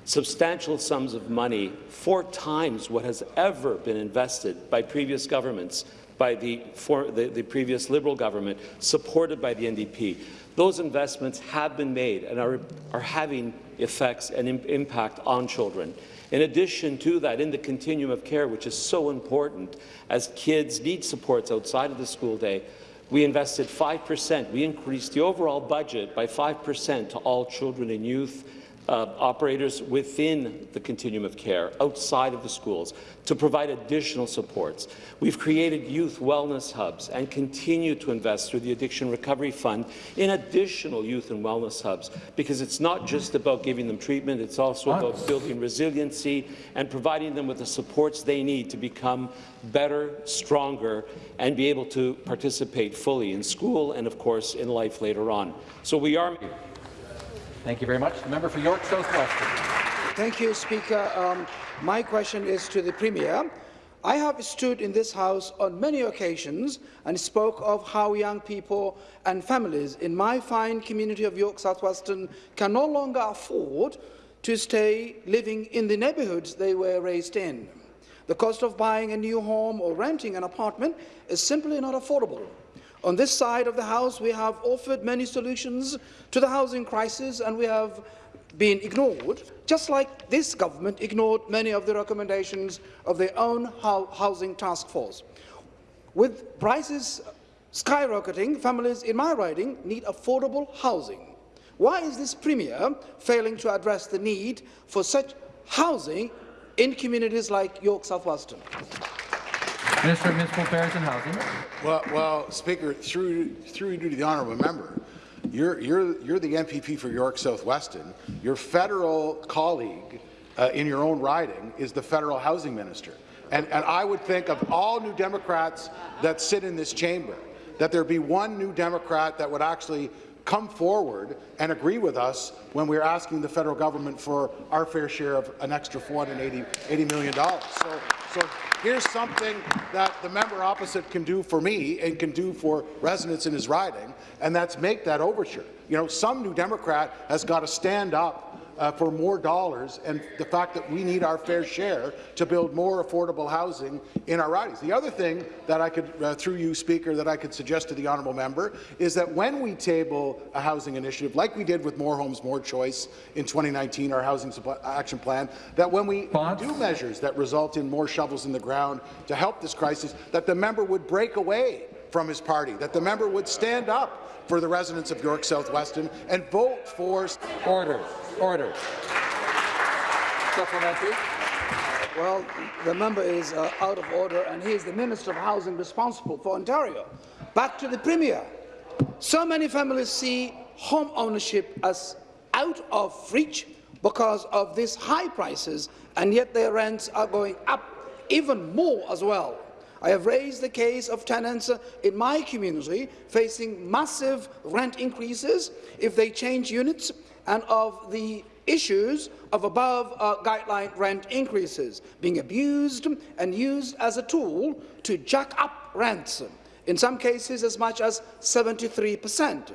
S19: substantial sums of money, four times what has ever been invested by previous governments, by the, for, the, the previous Liberal government, supported by the NDP. Those investments have been made and are, are having effects and im impact on children. In addition to that, in the continuum of care, which is so important, as kids need supports outside of the school day, we invested 5%. We increased the overall budget by 5% to all children and youth uh, operators within the continuum of care, outside of the schools, to provide additional supports. We've created youth wellness hubs and continue to invest through the Addiction Recovery Fund in additional youth and wellness hubs, because it's not just about giving them treatment, it's also about building resiliency and providing them with the supports they need to become better, stronger, and be able to participate fully in school and, of course, in life later on. So we are
S1: Thank you very much. The member for York South-Weston.
S20: Thank you, Speaker. Um, my question is to the Premier. I have stood in this House on many occasions and spoke of how young people and families in my fine community of York South-Weston can no longer afford to stay living in the neighbourhoods they were raised in. The cost of buying a new home or renting an apartment is simply not affordable. On this side of the House, we have offered many solutions to the housing crisis and we have been ignored, just like this government ignored many of the recommendations of their own housing task force. With prices skyrocketing, families in my riding need affordable housing. Why is this Premier failing to address the need for such housing in communities like York South-Weston?
S5: Minister of Municipal Affairs and Housing.
S3: Well, well, Speaker, through, through you to the honourable member, you're, you're, you're the MPP for York South-Weston. Your federal colleague uh, in your own riding is the federal housing minister. And, and I would think of all New Democrats that sit in this chamber, that there be one New Democrat that would actually come forward and agree with us when we're asking the federal government for our fair share of an extra $480 $80 million. So, so here's something that the member opposite can do for me and can do for residents in his riding, and that's make that overture. You know, some New Democrat has got to stand up uh, for more dollars and the fact that we need our fair share to build more affordable housing in our ridings. The other thing that I could, uh, through you, Speaker, that I could suggest to the honourable member is that when we table a housing initiative, like we did with More Homes, More Choice in 2019, our Housing Supply Action Plan, that when we do measures that result in more shovels in the ground to help this crisis, that the member would break away from his party, that the member would stand up for the residents of York South-Weston and vote for
S1: order. Order. Supplementary.
S20: Well, the member is uh, out of order, and he is the Minister of Housing responsible for Ontario. Back to the Premier. So many families see home ownership as out of reach because of these high prices, and yet their rents are going up even more as well. I have raised the case of tenants in my community facing massive rent increases if they change units and of the issues of above uh, guideline rent increases being abused and used as a tool to jack up rents, in some cases as much as 73 per cent.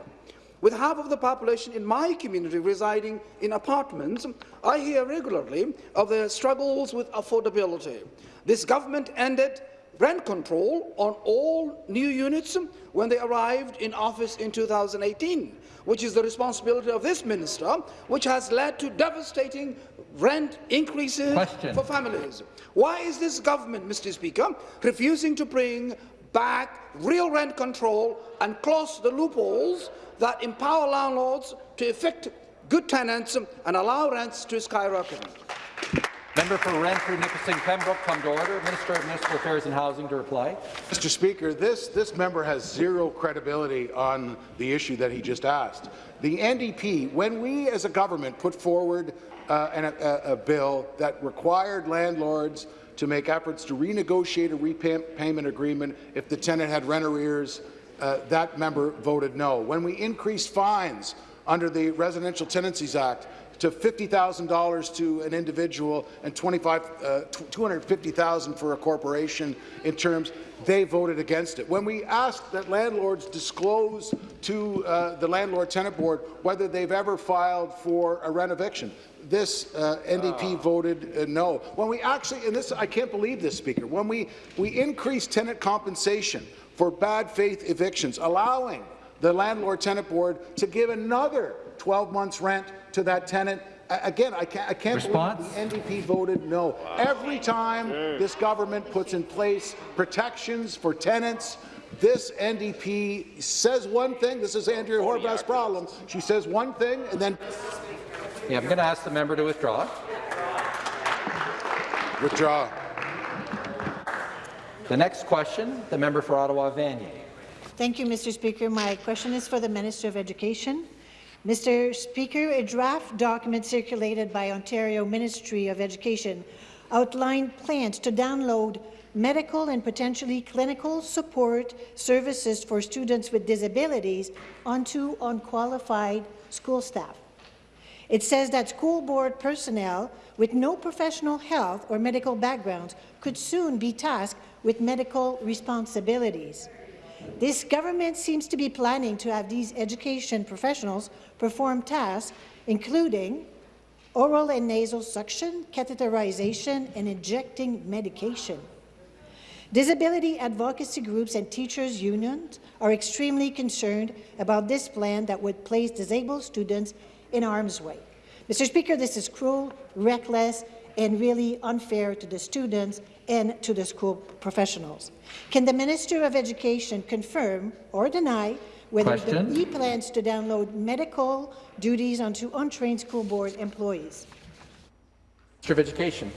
S20: With half of the population in my community residing in apartments, I hear regularly of their struggles with affordability. This government ended rent control on all new units when they arrived in office in 2018, which is the responsibility of this minister, which has led to devastating rent increases
S5: Question.
S20: for families. Why is this government, Mr. Speaker, refusing to bring back real rent control and close the loopholes that empower landlords to effect good tenants and allow rents to skyrocket?
S1: Member for Renfrew, Nipissing, Pembroke, come to order. Minister of Municipal Affairs and Housing to reply.
S3: Mr. Speaker, this, this member has zero credibility on the issue that he just asked. The NDP, when we as a government put forward uh, an, a, a bill that required landlords to make efforts to renegotiate a repayment agreement if the tenant had rent arrears, uh, that member voted no. When we increased fines under the Residential Tenancies Act, to $50,000 to an individual and 25, uh, 250,000 for a corporation in terms, they voted against it. When we asked that landlords disclose to uh, the Landlord Tenant Board whether they've ever filed for a rent eviction, this uh, NDP voted uh, no. When we actually, and this, I can't believe this, Speaker, when we, we increased tenant compensation for bad faith evictions, allowing the Landlord Tenant Board to give another 12 months rent to that tenant. Again, I can't, I can't
S5: Response?
S3: believe the NDP voted no. Wow. Every time this government puts in place protections for tenants, this NDP says one thing. This is Andrea oh, Horwath's problem. She says one thing, and then...
S1: Yeah, I'm going to ask the member to withdraw.
S3: Withdraw.
S1: The next question, the member for Ottawa Vanier.
S21: Thank you, Mr. Speaker. My question is for the Minister of Education. Mr. Speaker, a draft document circulated by Ontario Ministry of Education outlined plans to download medical and potentially clinical support services for students with disabilities onto unqualified school staff. It says that school board personnel with no professional health or medical backgrounds could soon be tasked with medical responsibilities. This government seems to be planning to have these education professionals perform tasks including oral and nasal suction, catheterization, and injecting medication. Disability advocacy groups and teachers' unions are extremely concerned about this plan that would place disabled students in harm's way. Mr. Speaker, this is cruel, reckless, and really unfair to the students and to the school professionals. Can the Minister of Education confirm or deny whether
S1: Question.
S21: he plans to download medical duties onto untrained school board employees?
S1: Minister of Education.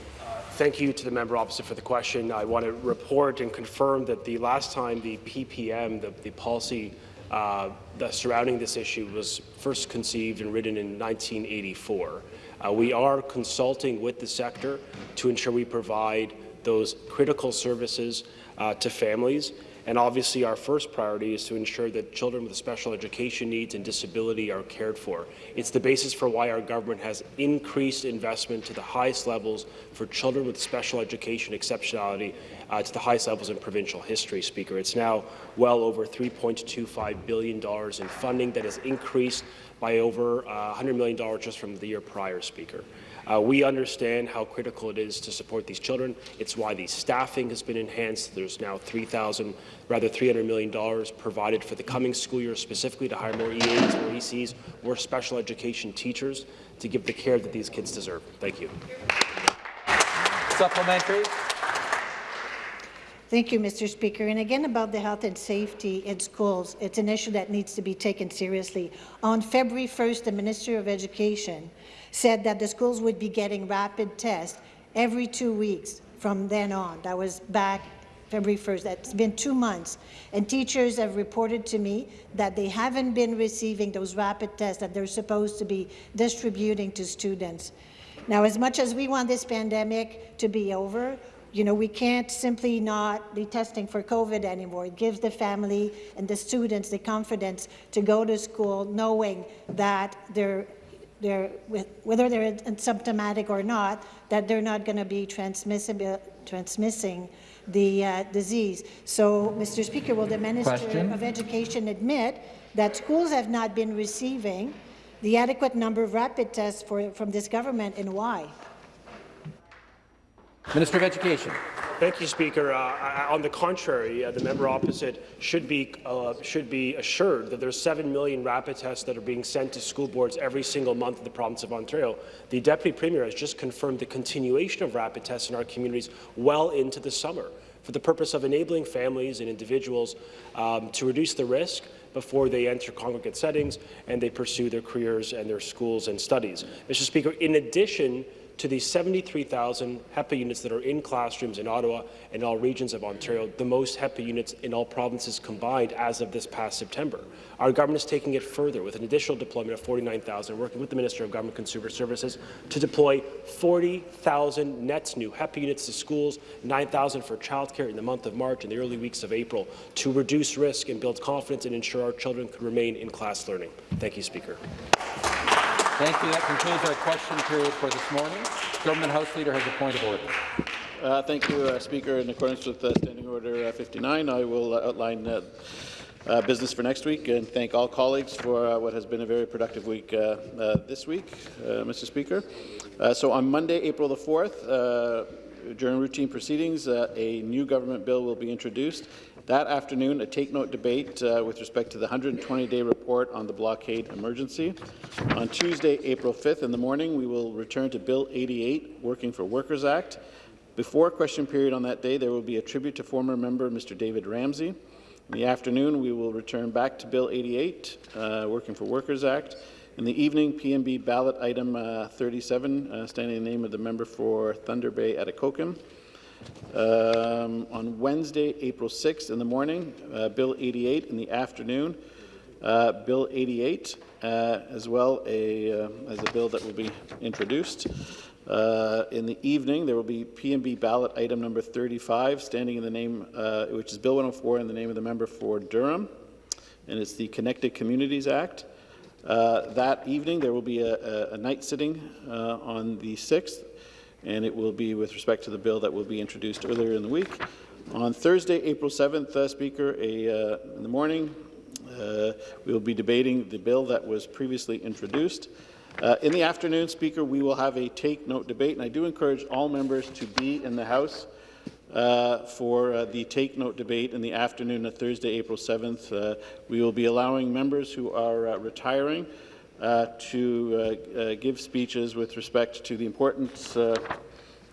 S13: Thank you to the member opposite for the question. I want to report and confirm that the last time the PPM, the, the policy uh, the surrounding this issue, was first conceived and written in 1984. Uh, we are consulting with the sector to ensure we provide those critical services uh, to families and obviously, our first priority is to ensure that children with special education needs and disability are cared for. It's the basis for why our government has increased investment to the highest levels for children with special education exceptionality uh, to the highest levels in provincial history, Speaker. It's now well over $3.25 billion in funding that has increased by over uh, $100 million just from the year prior, Speaker. Uh, we understand how critical it is to support these children. It's why the staffing has been enhanced. There's now 3,000, rather $300 million provided for the coming school year specifically to hire more EAs, more ECs, more special education teachers to give the care that these kids deserve. Thank you.
S1: Supplementary.
S21: Thank you, Mr. Speaker. And again about the health and safety in schools, it's an issue that needs to be taken seriously. On February 1st, the Minister of Education said that the schools would be getting rapid tests every two weeks from then on. That was back February 1st. That's been two months. And teachers have reported to me that they haven't been receiving those rapid tests that they're supposed to be distributing to students. Now, as much as we want this pandemic to be over, you know, we can't simply not be testing for COVID anymore. It gives the family and the students the confidence to go to school knowing that they're, they're whether they're symptomatic or not, that they're not going to be transmissible, transmissing the uh, disease. So, Mr. Speaker, will the Minister
S1: Question?
S21: of Education admit that schools have not been receiving the adequate number of rapid tests for, from this government and why?
S1: Minister of Education.
S13: Thank you, Speaker. Uh, on the contrary, uh, the member opposite should be uh, should be assured that there's 7 million rapid tests that are being sent to school boards every single month in the province of Ontario. The Deputy Premier has just confirmed the continuation of rapid tests in our communities well into the summer for the purpose of enabling families and individuals um, to reduce the risk before they enter congregate settings and they pursue their careers and their schools and studies. Mr. Speaker, in addition to the 73,000 HEPA units that are in classrooms in Ottawa and all regions of Ontario, the most HEPA units in all provinces combined as of this past September. Our government is taking it further with an additional deployment of 49,000, working with the Minister of Government Consumer Services to deploy 40,000 nets new HEPA units to schools, 9,000 for childcare in the month of March and the early weeks of April to reduce risk and build confidence and ensure our children could remain in class learning. Thank you, Speaker.
S1: Thank you. That concludes our question period for this morning. Government House Leader has a point of order.
S7: Uh, thank you, uh, Speaker. In accordance with uh, Standing Order uh, 59, I will uh, outline uh, business for next week and thank all colleagues for what has been a very productive week this week, Mr. Speaker. so on Monday, April the 4th, during routine proceedings, a new government bill will be introduced that afternoon, a take-note debate uh, with respect to the 120-day report on the blockade emergency. On Tuesday, April 5th in the morning, we will return to Bill 88, Working for Workers Act. Before question period on that day, there will be a tribute to former member Mr. David Ramsay. In the afternoon, we will return back to Bill 88, uh, Working for Workers Act. In the evening, PMB ballot item uh, 37, uh, standing in the name of the member for Thunder Bay Atikokan. Um, on Wednesday, April 6th in the morning, uh, Bill 88 in the afternoon, uh, Bill 88 uh, as well a, uh, as a bill that will be introduced. Uh, in the evening, there will be PMB ballot item number 35, standing in the name, which is Bill 104 in the name of the member for Durham, and it's the Connected Communities Act. Uh, that evening, there will be a, a, a night sitting uh, on the 6th, and it will be with respect to the bill that will be introduced earlier in the week. On Thursday, April 7th, uh, Speaker, a, uh, in the morning, uh, we will be debating the bill that was previously introduced. Uh, in the afternoon, Speaker, we will have a take-note debate, and I do encourage all members to be in the House uh, for uh, the Take Note debate in the afternoon of Thursday, April 7th. Uh, we will be allowing members who are retiring uh, to uh, give speeches with respect to the importance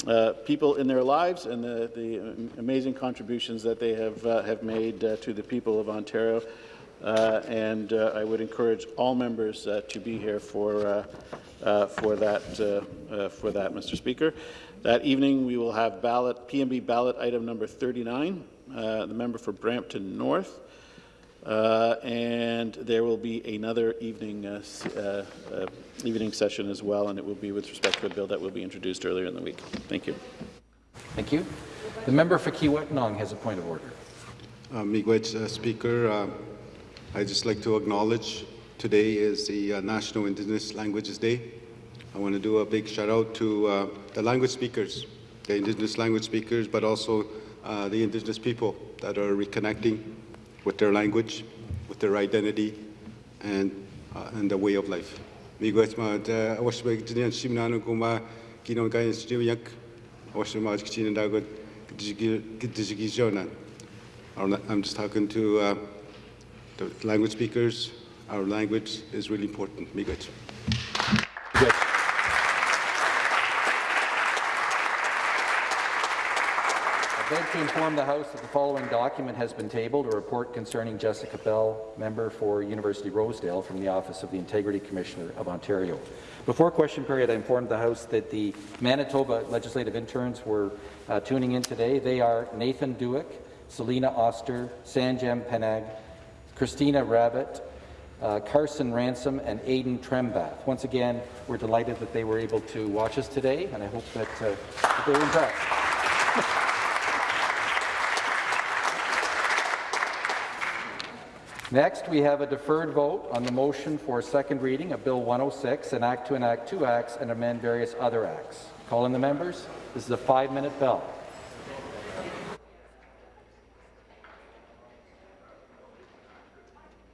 S7: uh, people in their lives and the, the amazing contributions that they have, uh, have made uh, to the people of Ontario. Uh, and uh, I would encourage all members uh, to be here for, for, that, for that, Mr. Speaker. That evening, we will have ballot, PMB ballot item number 39, the member for Brampton North. Uh, and there will be another evening uh, uh, uh, evening session as well, and it will be with respect to a bill that will be introduced earlier in the week. Thank you.
S1: Thank you. The member for Kiiwetinoong has a point of order.
S10: Uh, Miigwech, uh, Speaker, uh, I'd just like to acknowledge today is the uh, National Indigenous Languages Day. I want to do a big shout out to uh, the language speakers, the Indigenous language speakers, but also uh, the Indigenous people that are reconnecting with their language, with their identity, and, uh, and the way of life. I'm just talking to uh, the language speakers. Our language is really important.
S1: Like to inform the House that the following document has been tabled, a report concerning Jessica Bell, member for University Rosedale from the Office of the Integrity Commissioner of Ontario. Before question period, I informed the House that the Manitoba legislative interns were uh, tuning in today. They are Nathan Dewick, Selina Oster, Sanjem Penag, Christina Rabbit, uh, Carson Ransom, and Aidan Trembath. Once again, we're delighted that they were able to watch us today, and I hope that, uh, that they were impressed. Next, we have a deferred vote on the motion for second reading of Bill 106, an act to enact two acts and amend various other acts. Call in the members. This is a five-minute bell.